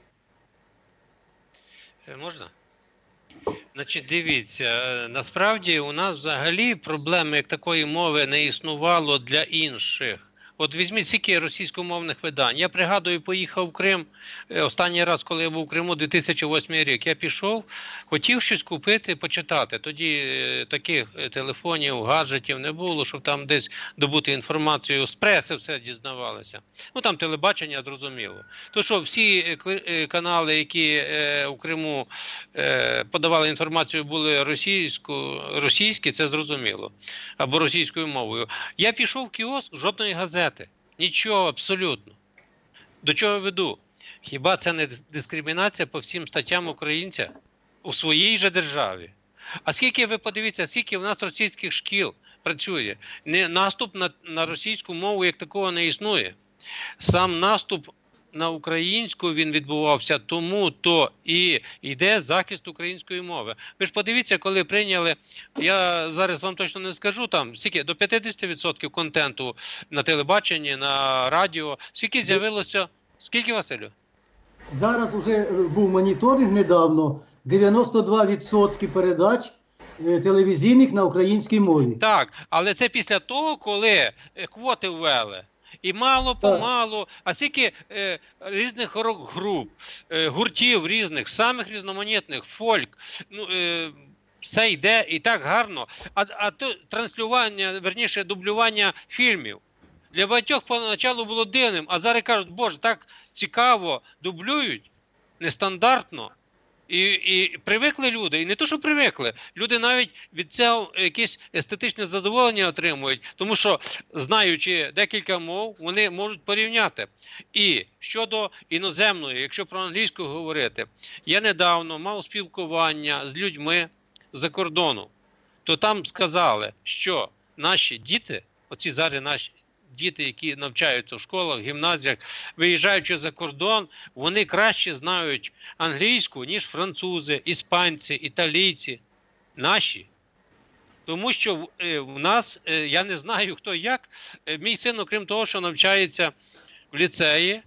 Е, Можна? Значить, дивіться, е, насправді у нас взагалі проблеми як такої мови не існувало для інших. От візьміть скільки російськомовних видань. Я пригадую, поїхав в Крим е, останній раз, коли я був у Криму 2008 рік. Я пішов, хотів щось купити, почитати. Тоді е, таких е, телефонів, гаджетів не було, щоб там десь добути інформацію з преси все дізнавалося. Ну там телебачення зрозуміло. То що всі канали, які у Криму подавали інформацію, були російсько, російські, це зрозуміло, або російською мовою. Я пішов в кіоск, жодної газети. Нічого абсолютно. До чого веду? Хіба це не дискримінація по всім статтям українця у своїй же державі? А скільки ви подивіться, скільки в нас російських шкіл працює? Не, наступ на, на російську мову як такого не існує. Сам наступ на українську він відбувався, тому то і йде захист української мови. Ви ж подивіться, коли прийняли, я зараз вам точно не скажу там, скільки до 50% контенту на телебаченні, на радіо, скільки з'явилося, скільки Василю? Зараз вже е, був моніторинг недавно. 92% передач е, телевізійних на українській мові. Так, але це після того, коли е, квоти ввели. І мало помалу, а скільки е, різних рок-груп, е, гуртів різних, самих різноманітних, фольк, ну, е, все йде і так гарно. А, а то транслювання, верніше, дублювання фільмів. Для багатьох поначалу було дивним, а зараз кажуть, боже, так цікаво дублюють, нестандартно. І, і привикли люди, і не то, що привикли, люди навіть від цього якесь естетичне задоволення отримують, тому що, знаючи декілька мов, вони можуть порівняти. І щодо іноземної, якщо про англійську говорити, я недавно мав спілкування з людьми за кордону, то там сказали, що наші діти, оці зараз наші діти, які навчаються в школах, гімназіях, виїжджаючи за кордон, вони краще знають англійську, ніж французи, іспанці, італійці, наші. Тому що в- е, нас, е, я не знаю хто як, е, мій син, окрім того, що навчається в ліцеї,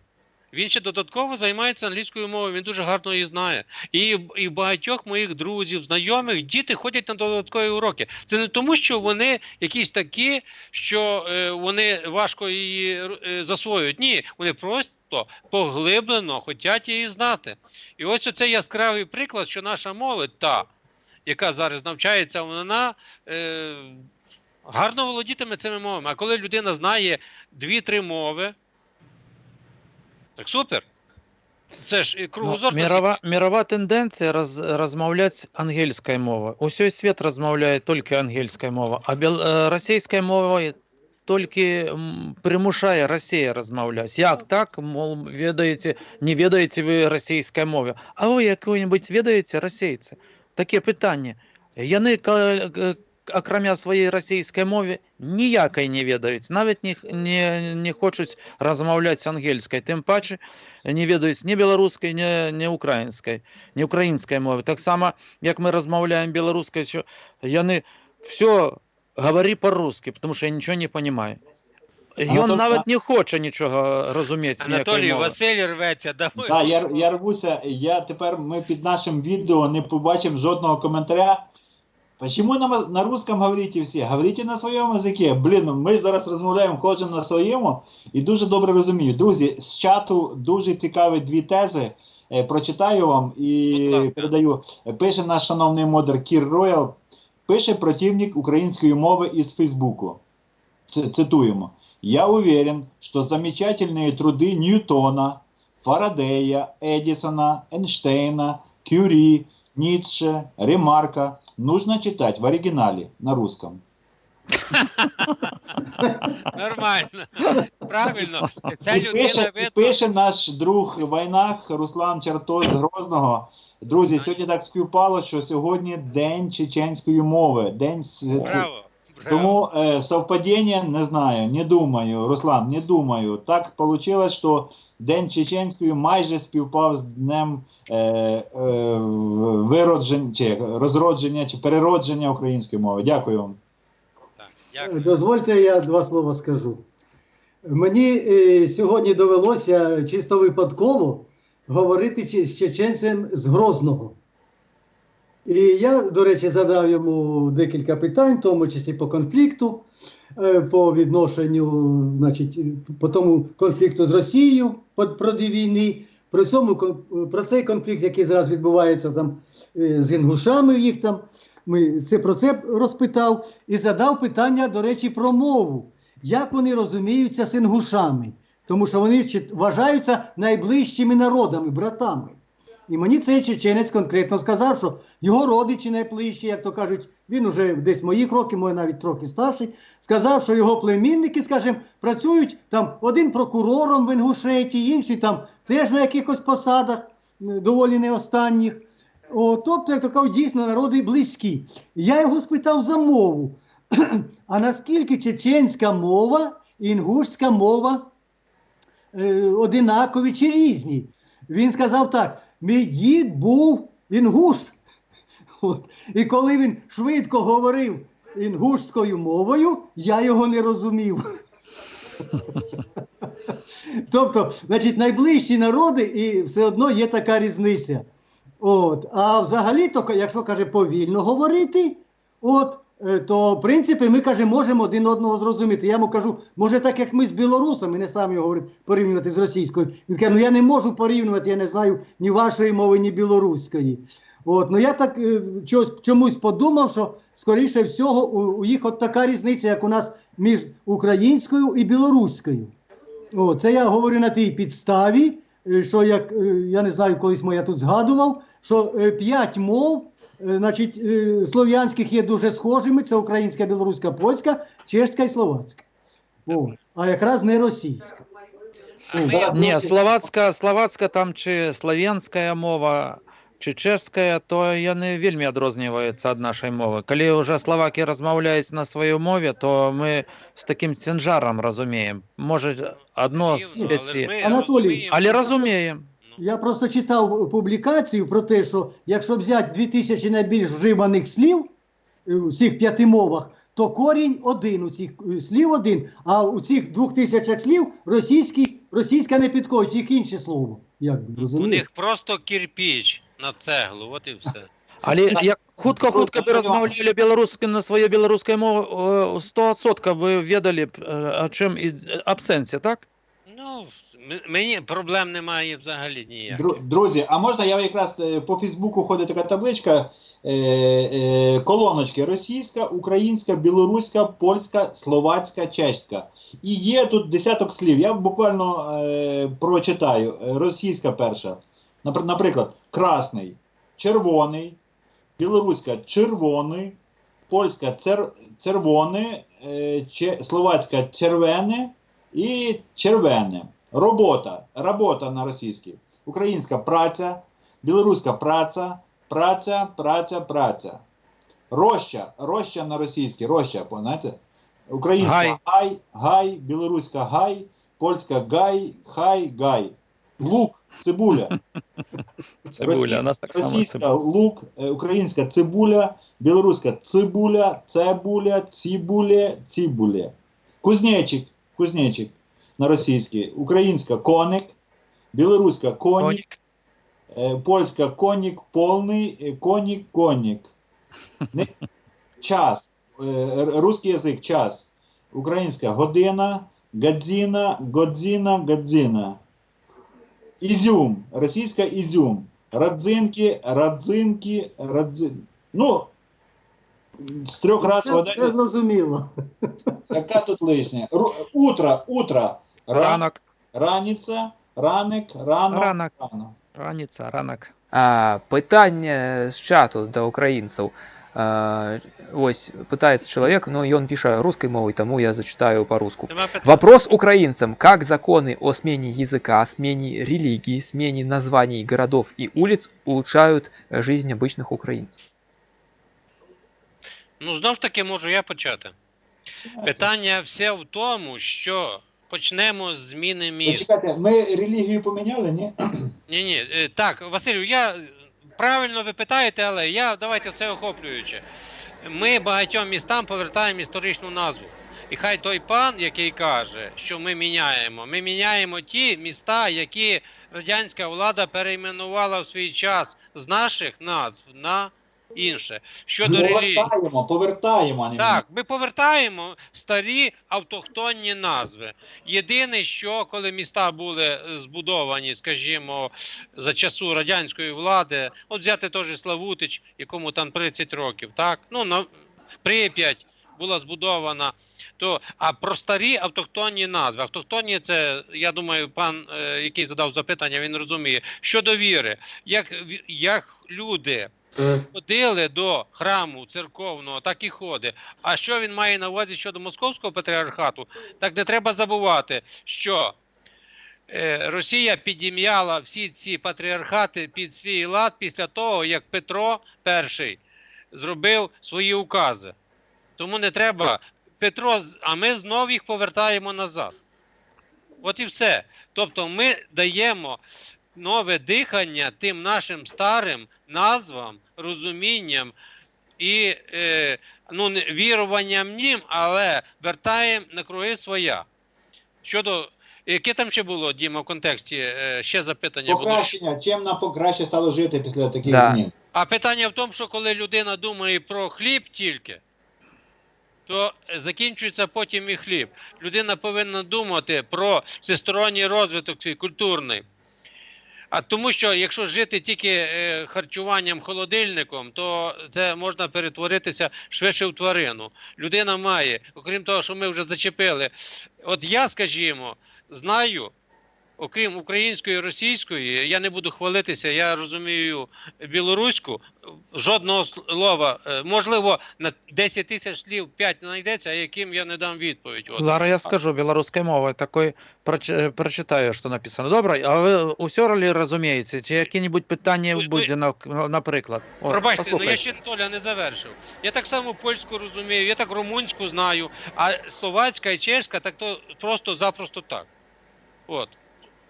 він ще додатково займається англійською мовою, він дуже гарно її знає. І, і багатьох моїх друзів, знайомих, діти ходять на додаткові уроки. Це не тому, що вони якісь такі, що е, вони важко її е, засвоюють. Ні, вони просто поглиблено хочуть її знати. І ось оцей яскравий приклад, що наша молодь, та, яка зараз навчається, вона е, гарно володітиме цими мовами. А коли людина знає дві-три мови, так супер. Це ж Ну, кругозор. мірова, мірова тенденція роз, розмовляти англійською мовою. Усій світ розмовляє тільки англійською мовою, а бел, е, російською мовою тільки примушає Росія розмовляти. Як так, мол, ведаєте, не ведаєте ви російською мовою, а ви яку-небудь ведаєте російці? Таке питання. Яни, окромя своєї російської мови, ніякої не ведають, навіть не, не, не хочуть розмовляти англійською, тим паче не ведають ні білоруської, ні, ні української, ні української мови. Так само, як ми розмовляємо білоруською, що яни все говори по-русски, тому що я нічого не розумію. І він навіть не хоче нічого розуміти. Анатолій. Василь рветься. Давай. Да, я, я рвуся, я тепер ми під нашим відео не побачимо жодного коментаря. Почему на, на русском говорите всі? Говорите на своєму язикі. Блін, ну, ми ж зараз розмовляємо кожен на своєму і дуже добре розумію. Друзі, з чату дуже цікаві дві тези. Е, прочитаю вам і Будь ласка. передаю. Е, Пише наш шановний модер Кір Роял, пише противник української мови із Фейсбуку. Ц- цитуємо. Я уверен, что замечательные труды Ньютона, Фарадея, Эдисона, Эйнштейна, Кюри, Ницше, Ремарка нужно читать в оригинале на русском. Нормально. Правильно. Ця людина пише, видно. пише наш друг в Руслан Чертос з Грозного. Друзі, сьогодні так співпало, що сьогодні День чеченської мови. День Браво. Тому е, совпадіння не знаю, не думаю, Руслан, не думаю. Так вийшло, що День чеченської майже співпав з днем е, е, виродження, чи розродження, чи переродження української мови. Дякую вам. Так, дякую. Дозвольте, я два слова скажу. Мені е, сьогодні довелося чисто випадково говорити з чеченцем з Грозного. І я, до речі, задав йому декілька питань, в тому числі по конфлікту, е, по відношенню, значить, по тому конфлікту з Росією по- проти війни, про, цьому, про цей конфлікт, який зараз відбувається там е, з інгушами їх там. Ми це про це розпитав і задав питання, до речі, про мову. Як вони розуміються з інгушами? Тому що вони вважаються найближчими народами, братами. І мені цей чеченець конкретно сказав, що його родичі найближчі, як то кажуть, він уже десь мої кроки, може навіть трохи старший, сказав, що його племінники, скажімо, працюють там один прокурором в Інгушеті, інший там теж на якихось посадах, доволі не останніх. О, тобто, як то кажуть, дійсно народи близькі. Я його спитав за мову. А наскільки чеченська мова і інгушська мова е, одинакові чи різні? Він сказав так: мій дід був інгуш. От. І коли він швидко говорив інгушською мовою, я його не розумів. Тобто, значить, найближчі народи, і все одно є така різниця. От. А взагалі, то, якщо каже повільно говорити, от, то в принципі ми каже, можемо один одного зрозуміти. Я йому кажу, може, так як ми з білорусами, не самі говорить порівнювати з російською. Він каже, ну я не можу порівнювати, я не знаю ні вашої мови, ні білоруської. От, ну я так е, чогось, чомусь подумав, що скоріше всього у, у їх от така різниця, як у нас між українською і білоруською. О, це я говорю на тій підставі, е, що як е, я не знаю, колись моя тут згадував, що е, п'ять мов, е, значить, е, слов'янських є дуже схожими: це українська, білоруська, польська, чешська і словацька. О, а якраз не російська. А ми- зараз- Ні, словацька, словацька там чи слов'янська мова, чи чешська, то яны вельмі адрозніваюцца ад нашай мовы. Калі ўжо словакі размаўляюць на сваёй мове, то мы з такім ценжарам разумеем. Можа адно з Дивно, але ж пяці. ми Анатолій, розуміємо. Але разумеем. Ну, Я просто читав публікацію про те, що якщо взяти 2000 найбільш вживаних слів е, у цих п'яти мовах, то корінь один у цих е, слів один, а у цих двох тисячах слів російський, російська не підходить, їх інше слово. Як би У розумієте? них просто кирпіч на цеглу, от і все. Але як хутка-хутка бы размаўлялі беларускай на сваёй беларускай мове 100% вы ведалі б, е, о чым і аб сэнсе, так? Ну, мені проблем немає взагалі ніяких. Дру- Друзі, а можна я якраз е, по Фейсбуку ходить така табличка, е, е, колоночки російська, українська, білоруська, польська, словацька, чеська. І є тут десяток слів. Я буквально е, прочитаю. Російська перша. Напр- Наприклад, красний, червоний, білоруська червоний, польська цер, червоний, е, че, словацька червене і червене. Робота. Робота на російській. Українська праця, білоруська праця, праця, праця, праця. Роща, роща на російській, роща, знаєте? Українська Гай. гай, гай, білоруська гай, польська гай, хай, гай. Лук, цибуля. Цибуля, у нас так само Російська лук, е, українська цибуля, білоруська цибуля, цебуля, цибуля, цибуля. Кузнечик, кузнечик на російській. Українська коник, білоруська конік, Конік. е, польська конік, повний, е, конік, конік. Не- Час. е, Русський язик час. Українська година, гадзіна, годзіна, гадзіна. Ізюм. Російська ізюм. Радзинки, радзинки, радзин. Ну, з трьох разів Це, вода. це зрозуміло. Яка тут лишня? Ру- Утро, утро. Ра- Ранок. Раніця, раник, рано, Ранок. рано. Раніця, ранок. А, питання з чату до українців. А, ось питається чоловік, ну і він пише русской мовою, тому я зачитаю по-русски. Нема питань. Вопрос украинцам. Как законы о смене языка, смене религии, смене названий городов и улиц улучшают э, жизнь обычных украинцев? Ну, знов ж таки можу я почати. Питання все в тому, що почнемо з зміни міст. Чекайте, ми релігію поміняли, ні? Ні, ні, е, так, Василю, я е, правильно ви питаєте, але я давайте все охоплюючи. Ми багатьом містам повертаємо історичну назву. І хай той пан, який каже, що ми міняємо, ми міняємо ті міста, які радянська влада перейменувала в свій час з наших назв на інше. Щодо релігії. Повертаємо, повертаємо, Так, ми повертаємо старі автохтонні назви. Єдине, що коли міста були збудовані, скажімо, за часу радянської влади, от взяти же Славутич, якому там 30 років, так? Ну, на Прип'ять була збудована. То, а про старі автохтонні назви. Автохтонні це, я думаю, пан, е, який задав запитання, він розуміє. Щодо віри, як, як люди ходили до храму церковного, так і ходить. А що він має на увазі щодо московського патріархату? Так не треба забувати, що е, Росія підім'яла всі ці патріархати під свій лад після того, як Петро І зробив свої укази. Тому не треба. Петро, а ми знову їх повертаємо назад. От і все. Тобто ми даємо нове дихання тим нашим старим назвам, розумінням і е, ну, віруванням ним, але вертаємо на круги своя. Щодо яке там ще було, Діма, в контексті е, ще запитання. Покращення, чим нам покраще стало жити після таких Да. змін? А питання в тому, що коли людина думає про хліб тільки, то закінчується потім і хліб. Людина повинна думати про всесторонній розвиток свій культурний. А тому що якщо жити тільки е, харчуванням холодильником, то це можна перетворитися швидше в тварину. Людина має, окрім того, що ми вже зачепили. От я, скажімо, знаю, окрім української і російської, я не буду хвалитися, я розумію білоруську, жодного слова, е, можливо, на 10 тисяч слів 5 знайдеться, яким я не дам відповідь. От. Зараз я скажу білоруською мовою, такой проч- прочитаю, що написано. Добре, а ви усе ли розумієте? Чи які-небудь питання буде, наприклад? От, Пробачте, ну я ще Толя не завершив. Я так само польську розумію, я так румунську знаю, а словацька і чешська так то просто запросто так. От.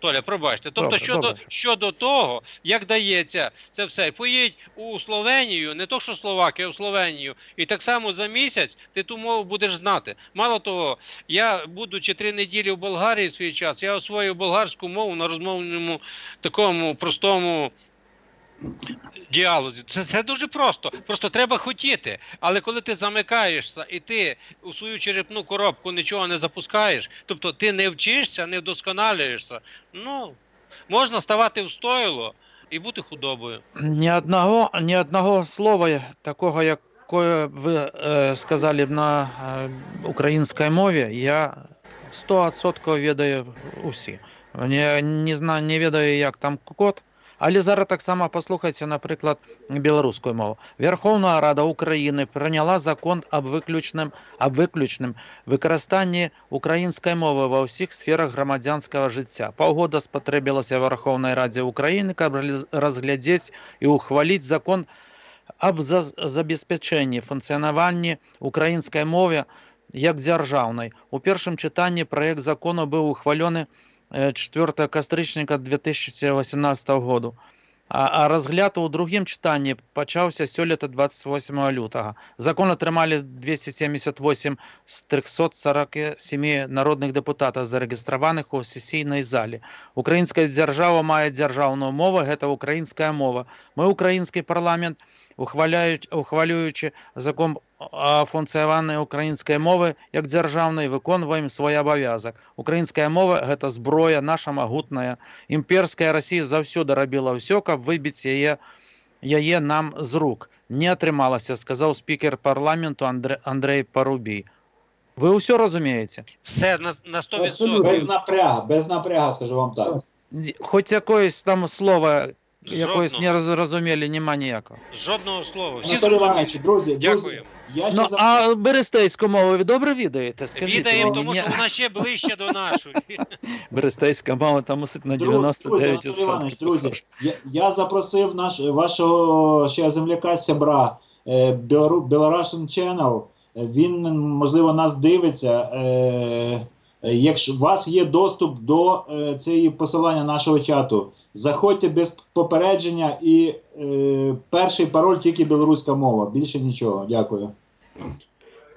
Толя, пробачте. Тобто, Добре, щодо, добре. щодо того, як дається це все, поїдь у Словенію, не то що Словакія, а у Словенію, і так само за місяць ти ту мову будеш знати. Мало того, я, будучи три неділі в Болгарії в свій час, я освоїв болгарську мову на розмовному такому простому діалозі. Це, це дуже просто. Просто треба хотіти. Але коли ти замикаєшся і ти у свою черепну коробку нічого не запускаєш, тобто ти не вчишся, не вдосконалюєшся, ну можна ставати в стойло і бути худобою. Ні одного, ні одного слова такого, якое ви е, сказали б на е, українській мові, я 100% ведаю усі. Не, не знаю, не ведаю, як там код. Але зараз так само послухайте, наприклад, білоруську мову. Верховна Рада України прийняла закон об виключним, об виключним використанні української мови во всіх сферах громадянського життя. Паўгода спатрэбілася Верховнай Раді України, каб реаліз- разглядзець і ухваліць закон об за- забеспячэнні функцыянаванні украінскай мове як дзяржаўнай. У першым чытанні праект закону быў ухвалёны э, 4 кастрычніка 2018 году. А, а разгляд у другім чытанні пачаўся сёлета 28 лютага. Закон атрымалі 278 з 347 народных дэпутатаў, зарэгістраваных у сесійнай зале. Украінская дзяржава мае дзяржаўную мову, гэта украінская мова. Мы украінскі парламент ухваляюць ухвалюючы закон о функцыяванні украінскай мовы як дзяржаўнай выконваем свой абавязак. Украінская мова гэта зброя наша магутная. Імперская Расія заўсёды рабіла ўсё, каб выбіць яе яе нам з рук. Не атрымалася, сказаў спікер парламенту Андрэ, Андрей Парубій. Вы ўсё разумееце? Все на, на 100%. Абсолютно. Без напряга, без напряга, скажу вам так. Ді- Хоць якоюсь там слова, якоюсь Жодного. не зрозумілі, нема ніякого. Жодного слова. Всі Анатолій. Іванович, друзі, друзі, Дякую. я ще Ну, за- а берестейську мову ви добре відаєте? Скажіть Відаємо, мені. тому Ні. що вона ще ближче до нашої. Берестейська мова там мусить на Друзі, 99%. Анатолій Іванович, друзі, я, я запросив наш, вашого ще земляка Сябра, е, Білору- Belarusian Channel. Е, Він, можливо, нас дивиться. Е, якщо у вас є доступ до е, цієї посилання нашого чату, заходьте без попередження і е, перший пароль тільки білоруська мова. Більше нічого. Дякую.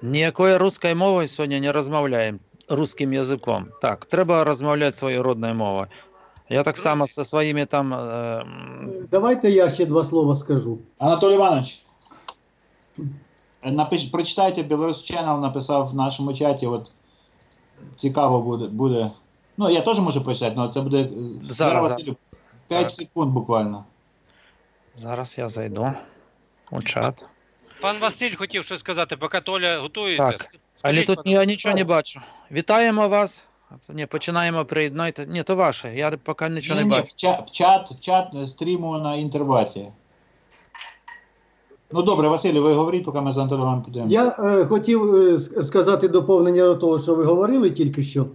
Ніякої русської мови сьогодні не розмовляємо русським язиком. Так, треба розмовляти своєю родною мовою. Я так само зі своїми там. е, Давайте я ще два слова скажу. Анатолій Іванович, е, напиш, прочитайте Білорус Channel, написав в нашому чаті. От цікаво буде. буде. Ну, я теж можу прочитати, але це буде е, Зараз. Василю, 5 Так. секунд буквально. Зараз я зайду у чат. Пан Василь хотів щось сказати, поки Толя готується. Так. Але тут пане- я нічого не бачу. Вітаємо вас. Ні, починаємо приєднати. Ні, то ваше. Я поки нічого не Ні, ні, бачу. в, чат, в чат, в чат е, стріму на інтерваті. Ну добре, Василю, ви говоріть, поки ми з Івановичем підемо. Я е, хотів е, сказати доповнення до того, що ви говорили тільки що.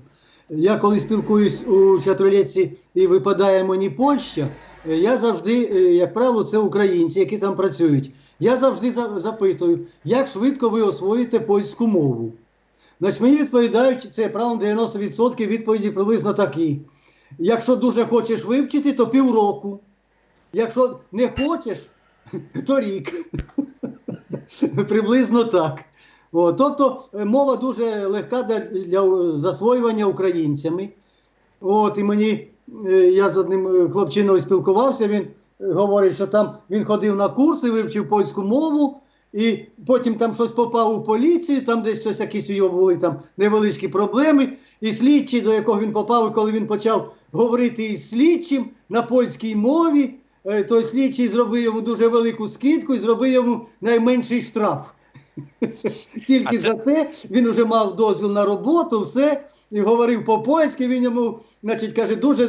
Я коли спілкуюсь у чатролетці і випадає мені Польща, е, я завжди, е, як правило, це українці, які там працюють. Я завжди запитую, як швидко ви освоїте польську мову. Значить, мені відповідають, це правило 90% відповіді приблизно такі. Якщо дуже хочеш вивчити, то півроку. Якщо не хочеш, то рік. Приблизно так. О, тобто е, мова дуже легка для, для засвоювання українцями. От і мені е, я з одним е, хлопчиною спілкувався. Він говорить, що там він ходив на курси, вивчив польську мову, і потім там щось попав у поліцію, там десь щось якісь у його були там невеличкі проблеми. І слідчий, до якого він попав, і коли він почав говорити із слідчим на польській мові, е, той слідчий зробив йому дуже велику скидку і зробив йому найменший штраф. Тільки А це- за те він вже мав дозвіл на роботу, все, і говорив по-польськи. Він йому, значить, каже, дуже,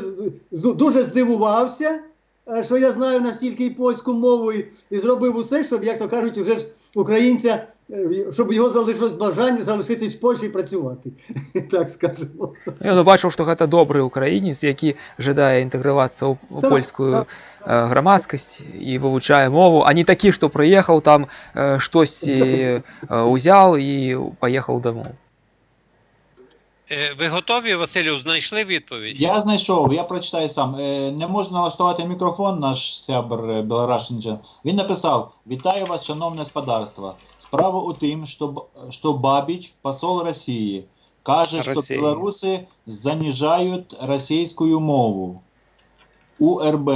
з- дуже здивувався, е, що я знаю настільки і польську мову, і, і зробив усе, щоб, як то кажуть, уже ж українця, е, щоб його залишилось бажання залишитись в Польщі і працювати. Так скажемо. Я ну, бачыў што гэта добры ўкраінец які жадае інтэгравацца ў ў Так, польскую так. э, грамадскасць і вывучае мову а не такі што прыехаў там э, штосьці э, узял і паехаў дамоў Е, Ви готові, Василю, знайшли відповідь? Я знайшов, я прочитаю сам. Е, Не можна налаштувати мікрофон, наш сябр е, Белорашин. Чен. Він написав: Вітаю вас, шановне господарство. Справа у тим, що, Б- що Бабіч, посол Росії, каже, що Росії. білоруси занижають російську мову. УРБ.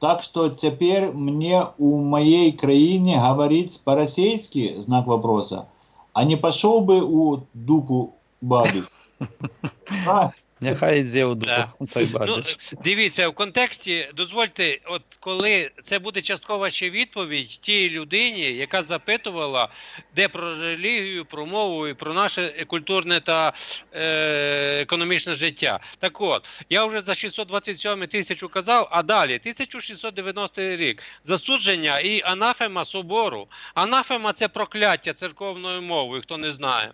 Так что теперь мне у моей краине говорить по-российски, знак вопроса, а не пошел бы у дупу бабі? Нехай йде у Да. дупу, той Ну, дивіться, в контексті, дозвольте, от коли це буде часткова ще відповідь тій людині, яка запитувала, де про релігію, про мову і про наше культурне та е, економічне життя. Так от, я вже за 627 тисячу казав, а далі 1690 рік. Засудження і анафема собору. Анафема це прокляття церковною мовою, хто не знає.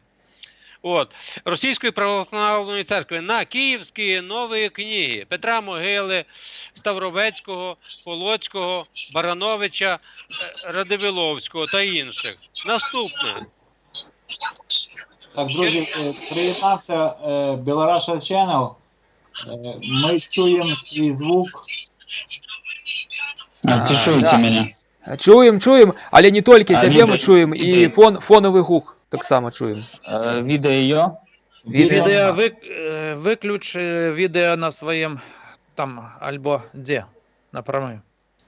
От, Російської православної церкви на київські нові книги Петра Могили, Ставровецького, Полоцького, Барановича, Радивиловського та інших. Наступне. Так, друзі, е, приєднався е, Білораша Channel. Е, Ми чуємо свій звук. А, А, чешуйте да. меня. Чуем, чуем, але не толькі А, сябе ну, мы чуем, і фон, фоновы гук таксама чуем. Э, Вида ее. Відео. Відео ви, е, виключ е, відео на своєму там, альбо де, на прямому.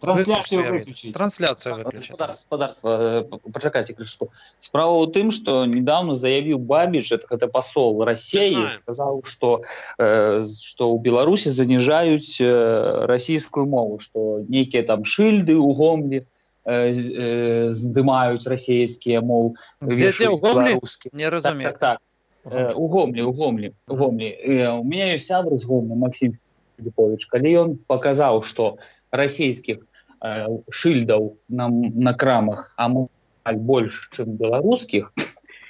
Трансляцію Виключ, виключіть. Трансляцію виключити. Господарство, господарство, э, п- почекайте, кажу, что справа у тым, что недавно заявил Бабич, это, это посол России, знаю. сказал, что, э, что у Беларуси занижают э, российскую мову, что некие там шильды у Гомли э, э, вешают у Гомлі? белорусские. Не Так, розумію. так, так. Э, у Гомлі, у Гомлі, у Гомлі. Э, у меня есть сябр з Гомлі, Максим Филиппович, калі ён показаў, што расійскіх э, шыльдаў на, на крамах амаль больш, чым беларускіх,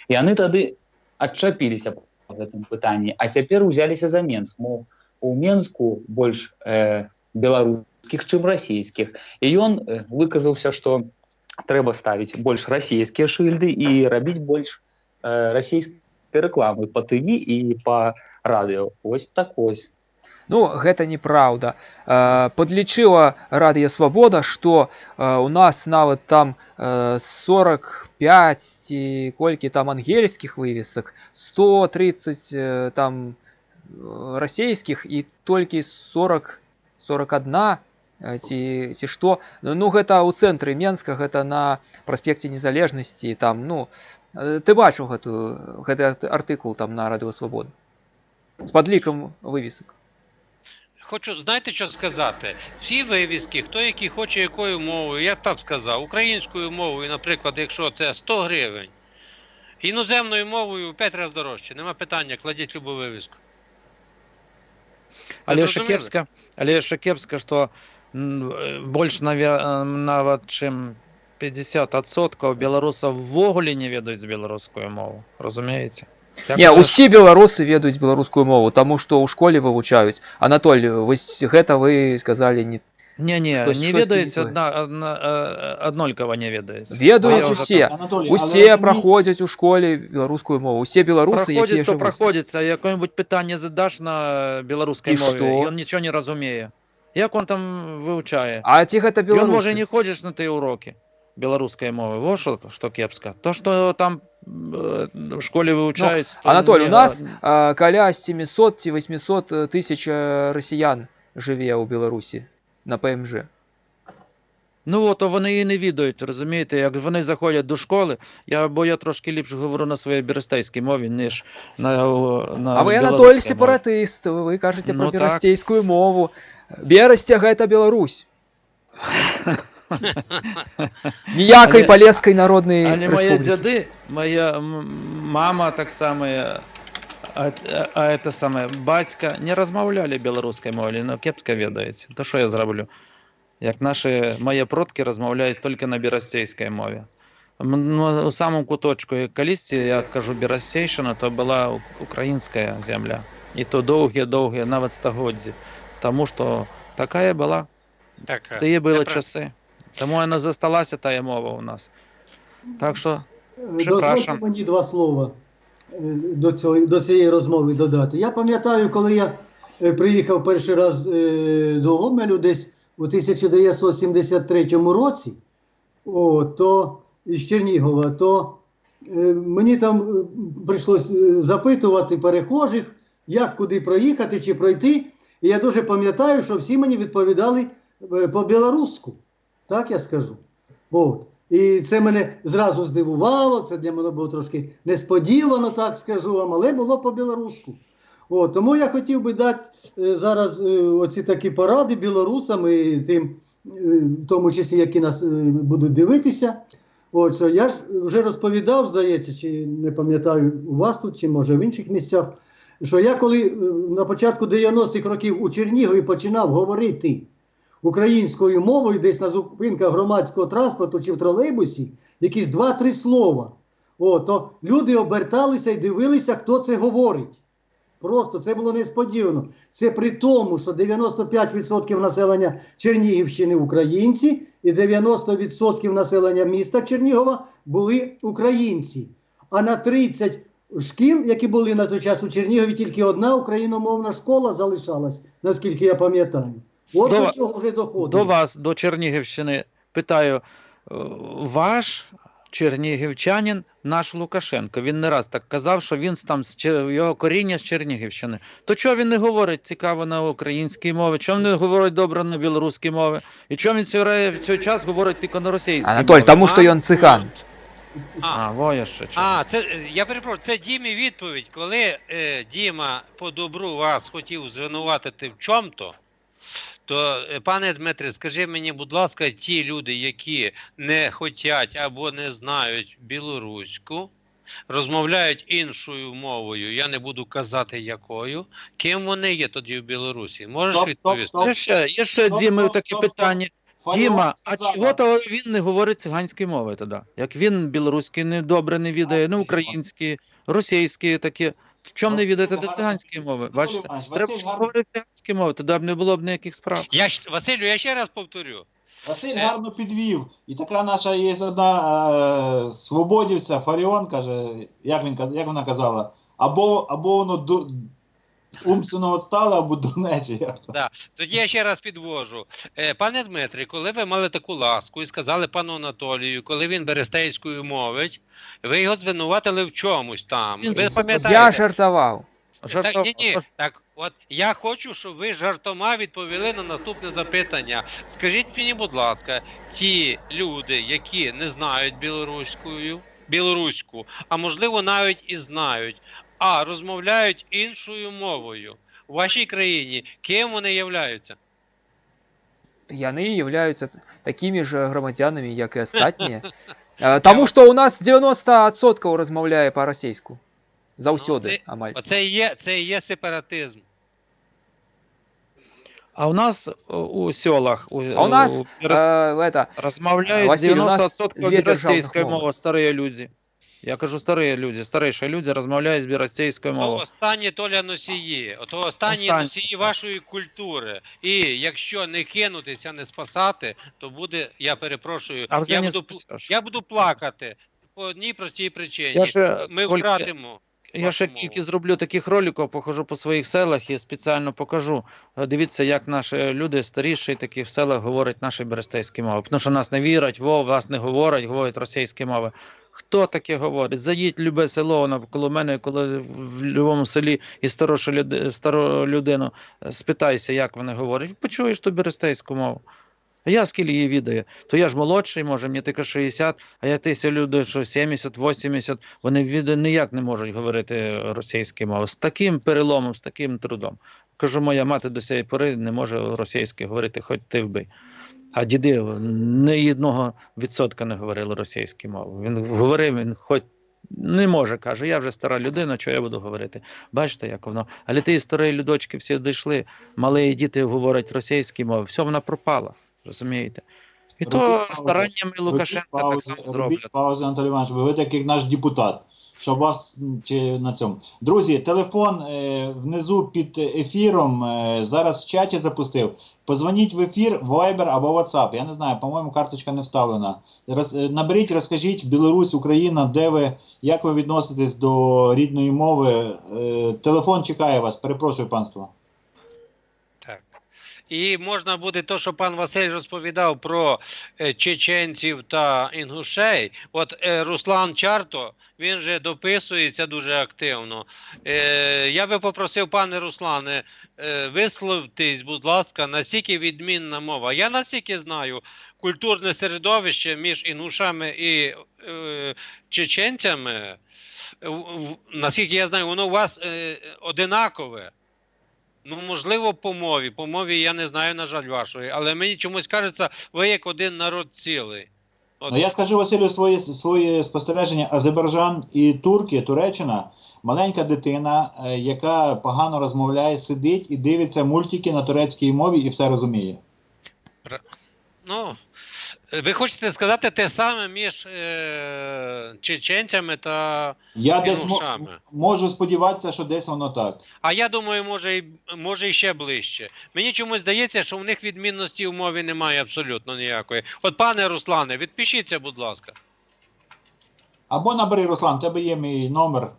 яны тады адчапіліся па гэтым пытанні, а цяпер узяліся за Менск, мол, у Менску больш э, беларускіх, чым расійскіх. І ён э, выказаўся, што трэба ставіць больш расійскія шыльды і рабіць больш э, расійскіх рэкламы па ТВ і па радыё ось так ось Ну, гэта неправда. Э, Подлічыла Радыё Свабода, што э, у нас нават там э, 45 ці колькі там ангельскіх вывесак, 130 э, там э, расійскіх і толькі 40 41 э, ці, ці што. Ну гэта ў цэнтры Менска, гэта на праспекце незалежнасці там ну э, ты бачыў гэтую гэты арт- артыкул там на Радыё Свабода з падлікам вывесак. Хочу, знаєте, що сказати? Всі вивіски, хто який хоче якою мовою, я так сказав, українською мовою, наприклад, якщо це 100 гривень, іноземною мовою 5 разів дорожче. Нема питання, кладіть любу вивіску. Але зрозуміли? шакепска, але шакепска, што м, е, больш навя- е, нават чым 50% беларусаў ввогуле не ведаюць беларускую мову разумееце Не, усе беларусы ведаюць беларускую мову, таму што ў школе вывучаюць. Анатоль, вось гэта вы сказалі не не не Штось- не штосьці ведаюць не тое. адна, адна, э, аднолькава не ведаюць ведаюць А я ўжо усе. Анатолій, але Усе розумієте, праходзяць у школе беларускую мову. Усе беларусы, якія праходзіць то жывуць. праходзіцца якое-нибудь пытанне задаш на беларускай І мове што? ён нічого не разумее як он там вывучае А ці гэта Ён можа беларусы? не ходзіш на тыя урокі беларускай мовы во што што кепска то што там э, в школе вывучаюць то Анатоль, у не- нас а, каля 700 ці 800 тысяч э, расіян жыве ў Беларусі на ПМЖ. Ну от то вони і не відають, розумієте, як вони заходять до школи, я, бо я трошки ліпше говорю на своїй берестейській мові, ніж на, на А вы Анатоль білоруській мові. сепаратыст, вы кажаце Ну про так. берасцейскую мову. Берасця гэта Беларусь. Ніякай Але- палескай народнай Але мої рэспублікі. дзяды, моя м- мама так само, а, а, а это саме бацька не размаўлялі беларускай мове, но кепска ведаеце. То що я зраблю? Як наші мої продкі размаўляюць толькі на берасцейскай мове. М, Ну, у самому куточку і я кажу берасцейшина, то була українська земля. І то довгі-довгі, навіть стагоддзі. Тому що такая була, Так, е, були часи. Тому вона засталася тая мова у нас. Так що Е, Дозвольте мені два слова е, до, цього, до цієї розмови додати. Я пам'ятаю, коли я е, приїхав перший раз до Гомелю десь у 1973 році, о, то із Чернігова, то е, мені там е, прийшлось е, запитувати перехожих, як куди проїхати чи пройти. І я дуже пам'ятаю, що всі мені відповідали е, по-білоруську. Так я скажу. От. І це мене зразу здивувало, це для мене було трошки несподівано, так скажу вам, але було по-білоруську. От, тому я хотів би дати е, зараз е, оці такі поради білорусам і тим, е, в тому числі, які нас будуть дивитися. От, що я ж вже розповідав, здається, чи не пам'ятаю у вас тут, чи може в інших місцях, що я коли на початку 90-х років у Чернігові починав говорити українською мовою, десь на зупинках громадського транспорту чи в тролейбусі, якісь два-три слова, о, то люди оберталися і дивилися, хто це говорить. Просто це було несподівано. Це при тому, що 95% населення Чернігівщини українці, і 90% населення міста Чернігова були українці. А на 30 шкіл, які були на той час у Чернігові, тільки одна україномовна школа залишалась, наскільки я пам'ятаю. От До- до чого вже доходить. До вас, до Чернігівщини, питаю, е, ваш чернігівчанин наш Лукашенко. Він не раз так казав, що він там з його коріння з Чернігівщини. То чого він не говорить цікаво на українській мові? Чому не говорить добре на білоруській мові? І чому він все в цей час говорить тільки на російській Анатоль, мові? тому що він циган. А, А, во ще чого. А, це я перепрошую, це Дімі відповідь. Коли е, Діма по добру вас хотів звинуватити в чому-то, то, е, пане Дмитре, скажи мені, будь ласка, ті люди, які не хочуть або не знають білоруську, розмовляють іншою мовою, я не буду казати якою, ким вони є тоді в Білорусі? Можеш Стоп, стоп, відповісти? стоп. Є ще, є ще Стоп, Діми стоп, такі стоп, стоп. питання. Фаріон Діма, а чого то він не говорить циганською мовою тоді? Як він білоруський не добре не відає, не український, російський такі. В чому не відати до циганської мови? Бачите, Василь треба ж гарно- говорити циганською мови, тоді б не було б ніяких справ. Я, Василю, я ще раз повторю. Василь Е. гарно підвів. І така наша є одна е, свободівця, Фаріон каже, як, він, каз- як вона казала, або, або воно ду, умственно відстало, або дурнече. як. Да. Тоді я ще раз підвожу. Е, Пане Дмитрий, коли ви мали таку ласку і сказали пану Анатолію, коли він берестейською мовить, ви його звинуватили в чомусь там. Ви пам'ятаєте? Я жартував. Так, ні, ні, так, от я хочу, щоб ви жартома відповіли на наступне запитання. Скажіть мені, будь ласка, ті люди, які не знають білоруською, білоруську, а можливо навіть і знають, а розмовляють іншою мовою у вашій країні, ким вони являються? Яны являються такими ж громадянами, як і остатні. Е, Тому що у нас 90% розмовляє по-російську. Заўсёды, це- амаль. Оце і є, це і є сепаратизм. А у нас о, у селах у, А у нас роз- е, это, розмовляють Василь, у нас 90% дві державних російською мови. мовою, старі люди. Я кажу, старі люди, старіші люди розмовляють з російською То мовою. останні Толя носії, ото останні Останні. носії вашої культури. І якщо не кинутися, не спасати, то буде, я перепрошую, А вже я не буду, пл- спасеш. я буду плакати по одній простій причині. Я ж, Ми Колька, втратимо. Я ще вашу тільки зроблю таких роликів, похожу по своїх селах і спеціально покажу. Е, Дивіться, як наші люди старіші такі в селах говорять наші берестейські мови. Тому що нас не вірять, во, вас не говорять, говорять російські мови. Хто таке говорить? Зайдіть в любе село, воно коло мене, коли в будь-якому селі і старошу люди, стару людину е, спитайся, як вони говорять. Почуєш ту берестейську мову. А я скільки її відаю, то я ж молодший, може, мені тільки 60, а я тисяча людей, що 70, 80, вони від ніяк не можуть говорити російською мовою. З таким переломом, з таким трудом. Кажу, моя мати до цієї пори не може російською говорити, хоч ти вбий. А діди не одного відсотка не говорили російською мовою. Він говорив, він хоч не може, каже, я вже стара людина, що я буду говорити. Бачите, як воно. Але ті старі людочки всі дійшли, малі діти говорять російською мовою, все вона пропала. Розумієте? І Робіть то паузу. стараннями Лукашенка так Робіть само зроблять. паузи, Анатолій Іванович, ви так як наш депутат. Щоб вас чи на цьому. Друзі, телефон е, внизу під ефіром. Е, зараз в чаті запустив. Позвоніть в ефір, Viber або WhatsApp. Я не знаю, по-моєму, карточка не вставлена. Роз, е, наберіть, розкажіть Білорусь, Україна, де ви, як ви відноситесь до рідної мови. Е, телефон чекає вас. Перепрошую, панство. І можна буде то, що пан Василь розповідав про е, чеченців та інгушей. От е, Руслан Чарто, він же дописується дуже активно. Е, я би попросив, пане Руслане, висловтесь, будь ласка, наскільки відмінна мова. Я наскільки знаю, культурне середовище між інгушами і чеченцями, наскільки я знаю, воно у вас одинакове. Ну, можливо, по мові. По мові я не знаю, на жаль, вашої, але мені чомусь кажеться, ви як один народ цілий. От, Ну, я скажу Василю своє, своє спостереження. Азербайджан і Турки, Туреччина, маленька дитина, е, яка погано розмовляє, сидить і дивиться мультики на турецькій мові і все розуміє. ну, ви хочете сказати те саме між е, чеченцями та. Я десь мо- можу сподіватися, що десь воно так. А я думаю, може, і, може і ще ближче. Мені чомусь здається, що в них відмінності в мові немає абсолютно ніякої. От, пане Руслане, відпишіться, будь ласка. Або набери, Руслан, в тебе є мій номер.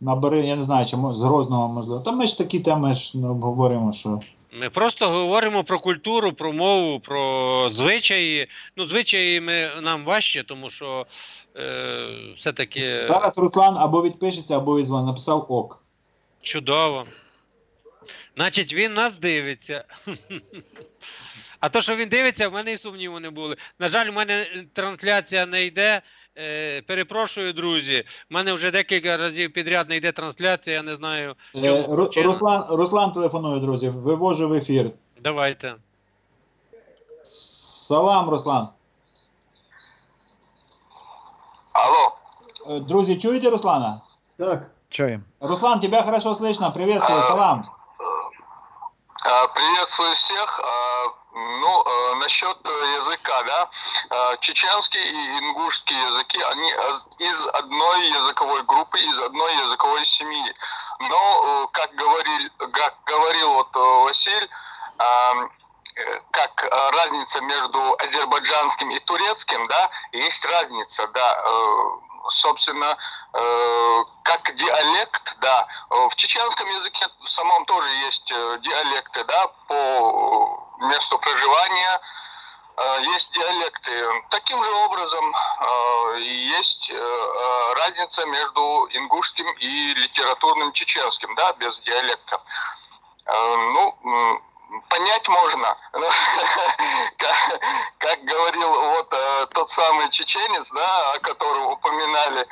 Набери, я не знаю, чи з Грозного можливо. Та ми ж такі теми ж не обговоримо, що. Ми просто говоримо про культуру, про мову, про звичаї. Ну, звичаї ми, нам важче, тому що е, все-таки Зараз Руслан або відпишеться, або відзвонить. Написав ок. чудово. Значить, він нас дивиться. А то, що він дивиться, в мене і сумніву не були. На жаль, в мене трансляція не йде. Е, перепрошую, друзі. У мене вже декілька разів підряд не йде трансляція, я не знаю. Е, Ру-? Руслан, Руслан телефонує, друзі. Вивожу в ефір. Давайте. Салам, Руслан. Алло, Е, Друзі, чуєте Руслана? Так, Чуємо. Руслан, тебя хорошо слышно. Приветствую, салам. а, приветствую всех. А, Ну, э, насчет э, языка, да, А, чеченский и ингушский языки, они аз- из одной языковой группы, из одной языковой семьи. Но, э, как говорил, как говорил вот э, Василь, э, как э, разница между азербайджанским и турецким, да, есть разница, да, э, собственно, э, как диалект, да, в чеченском языке в самом тоже есть э, диалекты, да, по месту проживания, э, есть диалекты. Таким же образом есть разница между ингушским и литературным чеченским, да, без диалектов. Э, Ну, понять можно. Но, как, говорил вот э, тот самый чеченец, да, о котором упоминали,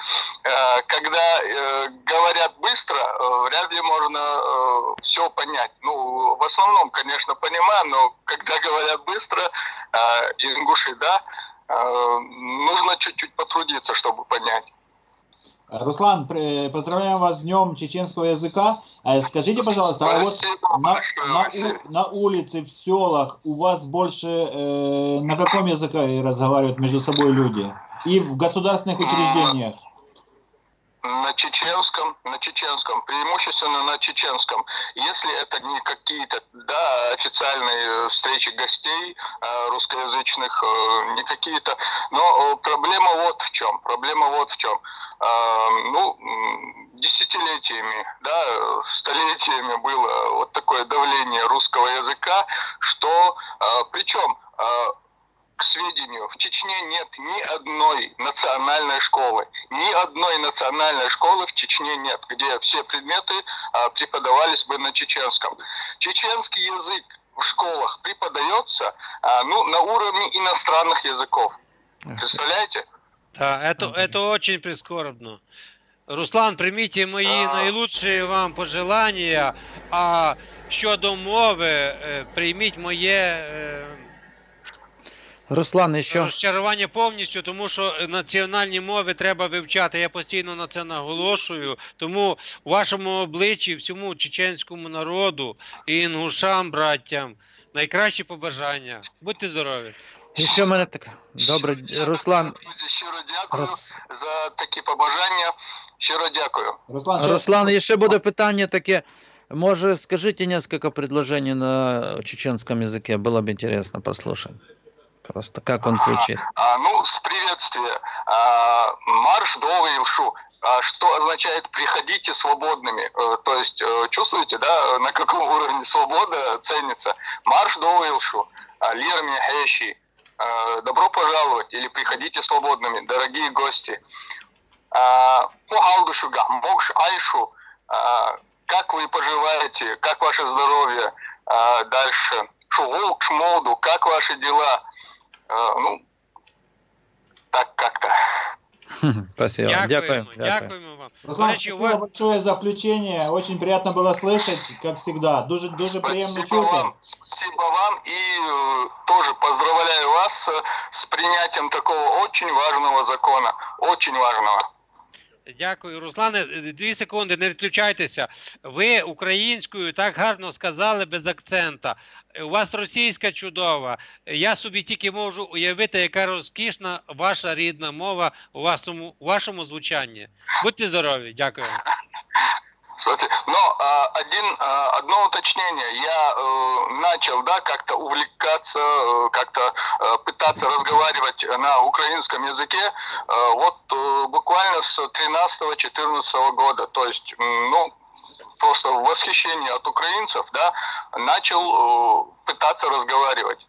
э, когда э, говорят быстро, вряд ли можно все понять. Ну, в основном, конечно, понимаю, но когда говорят быстро, э, ингуши, да, нужно чуть-чуть потрудиться, чтобы понять. Руслан, поздравляем вас с Днем чеченского языка. Э, Скажите, пожалуйста, а вот на, на, на улице, в селах у вас больше э, на каком языке разговаривают между собой люди? И в государственных учреждениях? На чеченском, на чеченском, преимущественно на чеченском. Если это не какие-то да, официальные э, встречи гостей э, русскоязычных, э, не какие-то. Но проблема вот в чем. Проблема вот в чем. Ну, десятилетиями, да, столетиями было вот такое давление русского языка, что причем к сведению, в Чечне нет ни одной национальной школы. Ни одной национальной школы в Чечне нет, где все предметы а, преподавались бы на чеченском. Чеченский язык в школах преподается а, ну, на уровне иностранных языков. Представляете? Да, это, это очень прискорбно. Руслан, прийміть мої А. найлучші вам пожелання, а щодо мови, е, прийміть моє е, Руслан, ще розчарування повністю, тому що національні мови треба вивчати. Я постійно на це наголошую. Тому у вашому обличчі, всьому чеченському народу і інгушам, браттям, найкращі побажання. Будьте здорові. І ще в мене таке. Добре, Руслан. Друзі, щиро дякую Рос... за такі побажання. Щиро дякую. Руслан, ще- Руслан, і ще буде питання таке. Може, скажите несколько предложений на чеченском языке, было бы интересно послушать. Просто как он звучит. А, ну, с приветствия. А, марш долгий Илшу. а, что означает «приходите свободными». Э, То есть, э, чувствуете, да, на каком уровне свобода ценится? Марш до Уилшу, а, Лир Михеши, добро пожаловать или приходите свободными, дорогие гости. А, По Алдушу, Гахмокш, Айшу, а, как вы поживаете, как ваше здоровье А, дальше? Шугулк, Шмолду, как ваши дела? А, Ну, так как-то. Спасибо. Дякуємо, Дякую. Дякую. дякуємо вам. До Руслан, речі, у спасибо вас большое за включение. Очень приятно было слышать, как всегда. Дуже, дуже приємно Спасибо чути. вам, спасибо вам и э, тоже поздравляю вас э, с принятием такого очень важного закона, очень важного. Дякую, Руслане. Дві секунди, не відключайтеся. Ви українською так гарно сказали без акцента. У вас російська чудова. Я собі тільки можу уявити, яка розкішна ваша рідна мова у вашому, у вашому звучанні. Будьте здорові, дякую. Смотрите, но а, один, а, одно уточнение. Я э, начал, да, как-то увлекаться, э, как-то э, пытаться разговаривать на украинском языке э, вот э, буквально с 13-14 года. То есть, м, ну, просто в восхищении от украинцев, да, начал э, пытаться разговаривать.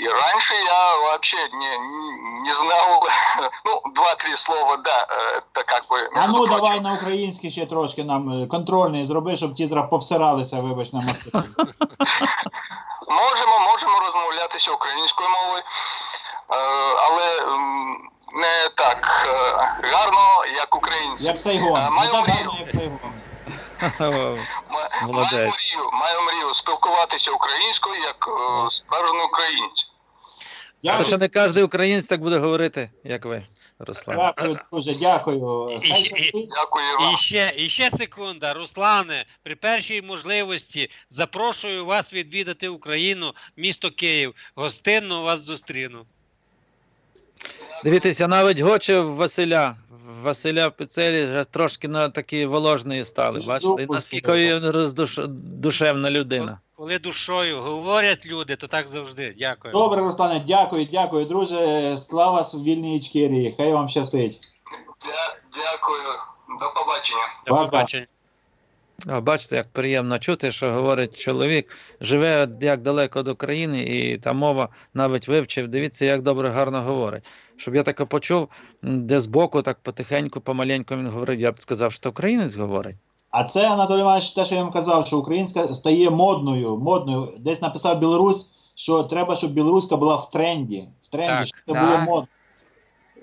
И раньше я вообще не, не, не знал, ну, два-три слова, да, э, это как бы... А между ну прочим. давай на український ще трошки нам е, контрольний зроби, щоб ті зараз повсиралися, вибач на москві. Можемо, можемо розмовлятися українською мовою, е, але м, не так е, гарно, як українці. Як Сайгон. Е, Не Маю так мрію, гарно, як Сайгон. ма- маю мрію, маю мрію спілкуватися українською як е, справжній українець. Дякую, що не кожен українець так буде говорити, як ви, Руслан. дякую, друже, дякую. І щастить. Дякую вам. І ще, і ще секунда, Руслане, при першій можливості запрошую вас відвідати Україну, місто Київ. Гостинно вас зустріну. Дивіться, навіть гоче в Василя. Василя Пицелі вже трошки на такі воложні стали. Бачите, І наскільки він роздуш... душевна людина. Коли душою говорять люди, то так завжди. Дякую. Добре, Руслане, дякую, дякую, друже. Слава вільній Ічкерії. Хай вам щастить. Дя- Дякую. До побачення. До Пока. побачення. А бачите, як приємно чути, що говорить чоловік, живе як далеко до країни, і та мова навіть вивчив. Дивіться, як добре гарно говорить. Щоб я таке почув, де збоку, так потихеньку, помаленьку він говорив, я б сказав, що українець говорить. А це Анатолій Іванович, те, що я вам казав, що українська стає модною. модною. Десь написав Білорусь, що треба, щоб білоруська була в тренді. В тренді, Так, щоб це да. було модно.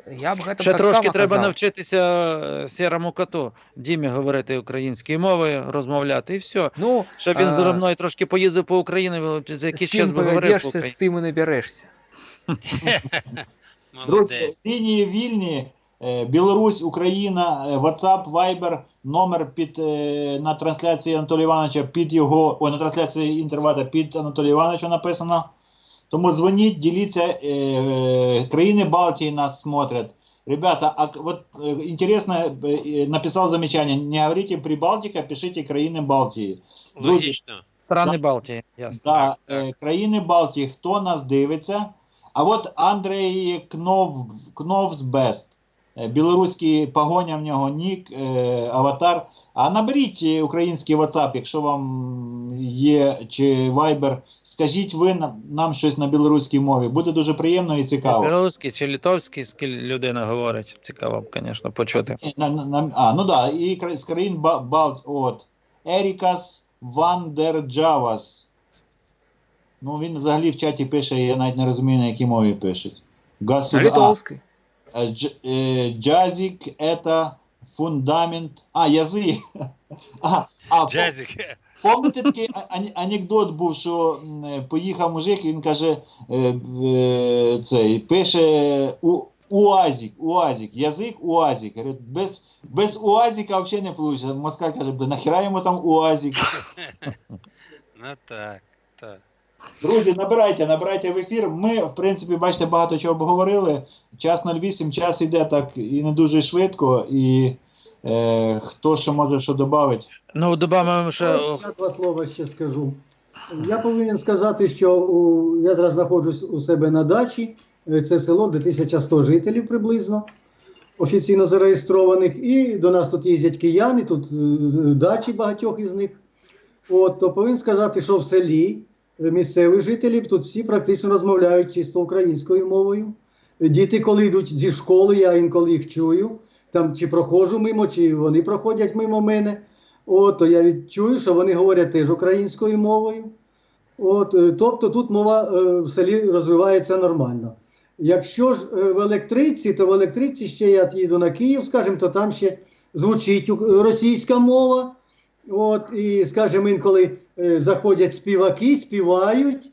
Я б гэтым Ще трошки таксама треба казав. навчитися е, сірому коту Дімі говорити українською мовою, розмовляти, і все. Ну, Щоб він А, зі мною трошки поїздив по Україні, за якийсь час би говорив по з тим і наберешся. Друзі, лінії вільні. Е, Білорусь, Україна, е, WhatsApp, Viber, номер під е, на трансляції Анатолія Івановича під його, ой, на трансляції інтервата під Анатолія Івановича написано. Тому дзвоніть, діліться, е, е, країни Балтії нас смотрят. Ребята, а к- вот э, интересно, э, э, написал замечание, не говорите Прибалтика, пишите країни Балтії. Друзі, Логічно. Страни Да. Балтії, ясно. Да, Так, так. е, країни Балтії, хто нас дивиться? А от Андрей Кнов, Кновсбест, е, білоруський погоня в нього нік, е, аватар. А наберіть е, український WhatsApp, якщо вам є, чи Viber, скажіть ви нам, щось на білоруській мові. Буде дуже приємно і цікаво. Білоруський чи литовський скіль людина говорить. Цікаво б, звісно, почути. На, на, на, а, ну да, і з країн Балт, от. Ерікас Вандерджавас. Ну, він взагалі в чаті пише, я навіть не розумію, на якій мові пише. На Гасуда. литовской. А, фундамент. А, язик. А, а, по- Помните такий анекдот був, що е, поїхав мужик, він каже, е, е, цей, пише у, УАЗик, УАЗик, язик УАЗик. Без, без УАЗика взагалі не вийде. Москаль каже, «Бля, нахіра йому там УАЗик. Ну так, так. Друзі, набирайте, набирайте в ефір. Ми, в принципі, бачите, багато чого обговорили. Час 08, час іде так і не дуже швидко. І е, хто ще може що додати? Ну, добавимо ще. Я два слова ще скажу. Я повинен сказати, що у, я зараз знаходжусь у себе на дачі. Це село, де 1100 жителів приблизно. офіційно зареєстрованих, і до нас тут їздять кияни, тут е, дачі багатьох із них. От, то повинен сказати, що в селі місцевих жителів тут всі практично розмовляють чисто українською мовою. Діти, коли йдуть зі школи, я інколи їх чую, там чи проходжу мимо, чи вони проходять мимо мене. От, то я відчую, що вони говорять теж українською мовою. От, е, тобто тут мова е, в селі розвивається нормально. Якщо ж е, в електриці, то в електриці ще я їду на Київ, скажімо, то там ще звучить російська мова. От, і, скажімо, інколи е, заходять співаки, співають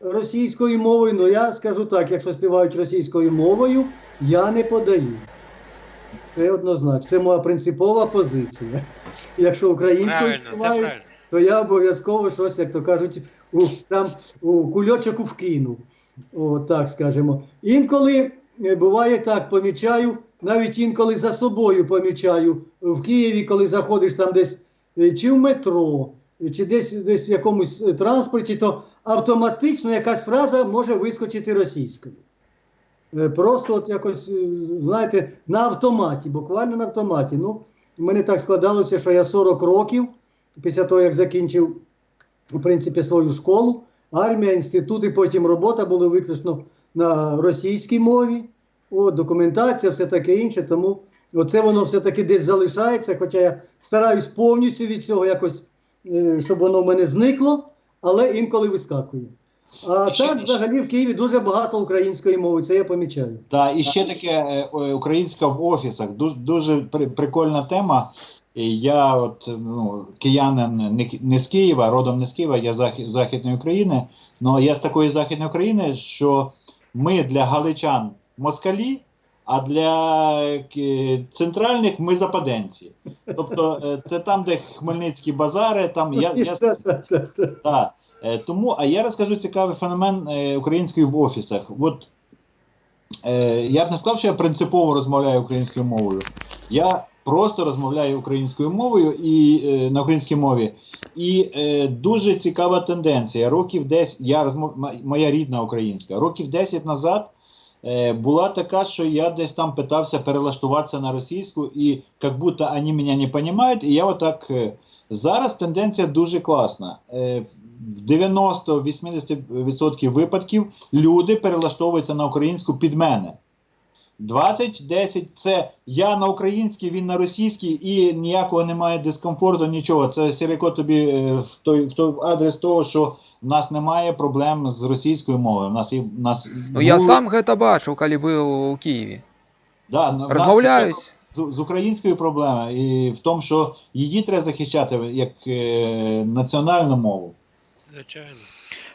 російською мовою. Ну я скажу так: якщо співають російською мовою, я не подаю. Це однозначно. Це моя принципова позиція. Якщо українською співають, то я обов'язково щось, як то кажуть, у, там, у кульочок вкину. О, так скажемо. Інколи е, буває так, помічаю, навіть інколи за собою помічаю в Києві, коли заходиш там десь е, чи в метро, е, чи десь, десь в якомусь транспорті, то автоматично якась фраза може вискочити російською. Е, Просто от якось, е, знаєте, на автоматі, буквально на автоматі. Ну, в мене так складалося, що я 40 років після того, як закінчив в принципі, свою школу, армія, інститут і потім робота були виключно на російській мові, о, документація, все таке інше. Тому оце воно все-таки десь залишається, хоча я стараюсь повністю від цього якось, е, щоб воно в мене зникло, але інколи вискакує. А ще- так, взагалі, в Києві дуже багато української мови, це я помічаю. Так, і ще таке е, українська в офісах. Дуже, дуже прикольна тема. Я, от ну, киянин не, не з Києва, родом не з Києва, я захід, Західної України. Ну я з такої Західної України, що ми для галичан москалі, а для е, центральних ми западенці. Тобто е, це там, де Хмельницькі базари, там я, я так. Е, Тому, а я розкажу цікавий феномен української в офісах. От я б не сказав, що я принципово розмовляю українською мовою. Я просто розмовляю українською мовою і на українській мові. І дуже цікава тенденція. Років 10, я розмов, моя рідна українська, років 10 назад. Е, Була така, що я десь там питався перелаштуватися на російську, і як будто вони мене не розуміють, і я отак е, Зараз тенденція дуже класна. Е, В 90-80% випадків люди перелаштовуються на українську під мене. 20-10 це я на українській, він на російській, і ніякого немає дискомфорту, нічого. Це Сіріко тобі е, в той, в той адрес того, що в нас немає проблем з російською мовою. В нас є, в нас Ну я були- сам гэта бачыў, калі быў у Києві. да, в нас є Розмовляюсь. з, з українською проблемою, і в тому, що її треба захищати як е, національну мову. Звичайно.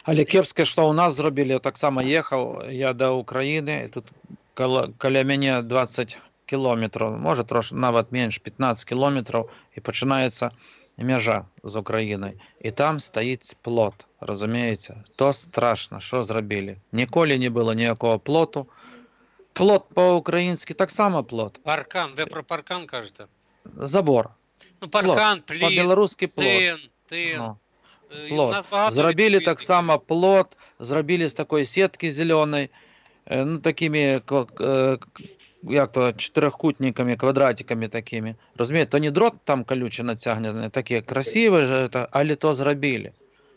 Але кепське, що у нас зробили, я так само їхав я до України, і тут коло, коля 20 кілометрів, може трошки навіть менше, 15 кілометрів, і починається межа з Україною. І там стоїть плот, розумієте? То страшно, що зробили. Ніколи не було ніякого плоту. Плот по-українськи так само плот. Паркан, ви про паркан кажете? Забор. Ну, паркан, плід, По-білоруськи плот. тин, тин. Ну. Е, плот. нас багато Зробили так само плот, зробили з такої сітки зеленої, е, ну такими ко- е, к- як то чотирикутниками, квадратиками такими. Розумієте, то не дрот там колюче натягнений, такі красиві, ж это, але то зробили.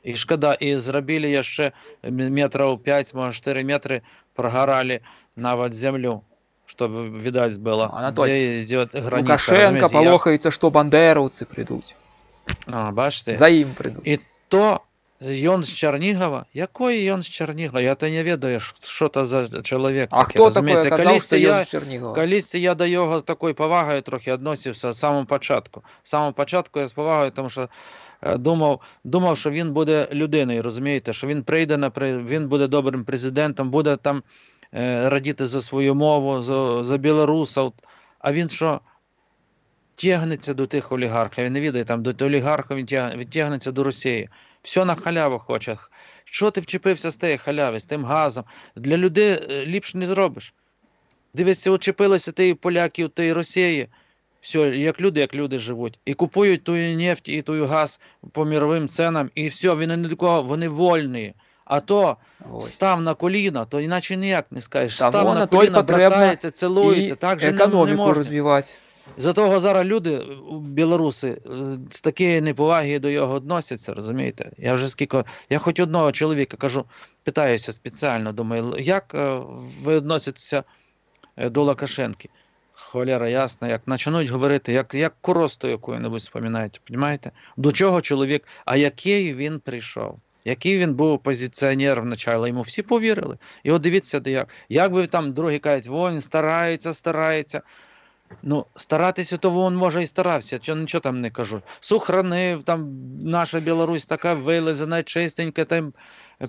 І шкода, і зробили ще метрів 5, може 4 метри прогорали навіть землю, щоб видать було, Анатолій, де йде границя. Лукашенко розумієте, як- палохаецца, што бандераўцы прыйдуць. А, бачите? За ім прыйдуць. І то ён з Чернігова? Який ён з Чернігова? Я то не ведаю, ш- що то за чоловік. А такий, хто такий розумієте? казав, Колись що я, ён з Чернігова? колись я до його з такою повагою трохи відносився з самого початку. З самого початку я з повагою, тому що е, думав, думав, що він буде людиною, розумієте, що він прийде на при- він буде добрим президентом, буде там е, радіти за свою мову, за, за білорусів. А він що? Тягнеться до тих олігархів. Він не відає там до олігархів, він тяг- він тягнеться до Росії. Все на халяву хоче. Що ти вчепився з тієї халяви, з тим газом? Для людей е, ліпше не зробиш. Дивися, учепилися ті поляків, ті Росії. Все, як люди, як люди живуть. І купують ту нефть і ту газ по міровим ценам, і все, вони не до кого, вони вольні. А то Ось. став на коліна, то іначе ніяк не скажеш. Та, став на на коліна, братається, цілується, так же не, не економіку можна. розвивати. За того зараз люди, е, білоруси, е, з такої неповаги до його відносяться, розумієте? Я вже скільки. Я хоч одного чоловіка кажу, питаюся спеціально, думаю, як е, ви відноситеся до Лукашенки? Холера ясна, як почнуть говорити, як, як коросту яку-небудь споминаєте, розумієте? До чого чоловік, а який він прийшов? Який він був опозиціонер вначале, йому всі повірили. І от дивіться, як. Як би там другі кажуть, він старається, старається. Ну, старатися, то він може і старався, чого нічого там не кажу. Сохранив, там наша Білорусь така вилизана, чистенька, там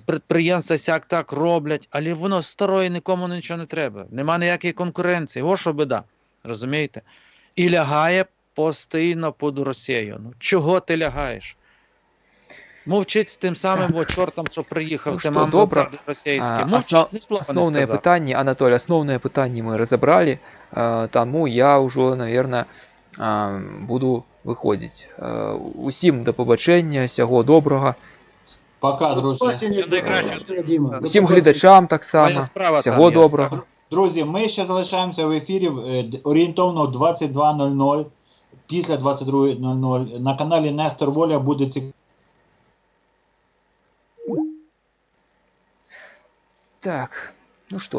підприємства сяк так роблять, але воно старої нікому нічого не треба. Нема ніякої конкуренції. О, що біда. Розумієте? І лягає постійно під Росією. Ну, чого ти лягаєш? Мовчить з тим самим Так. чортом, що приїхав, Ну тим добре. амбасадор російський. Основ- не Основне питання, Анатолій, основне питання ми розібрали, тому я вже, мабуть, буду виходити. Усім до побачення, всього доброго. Пока, друзі. Всім глядачам так само. справа Всього доброго. Друзі, ми ще залишаємося в ефірі е, орієнтовно 22.00. Після 22.00 на каналі Нестор Воля буде цікаво. Так, ну що.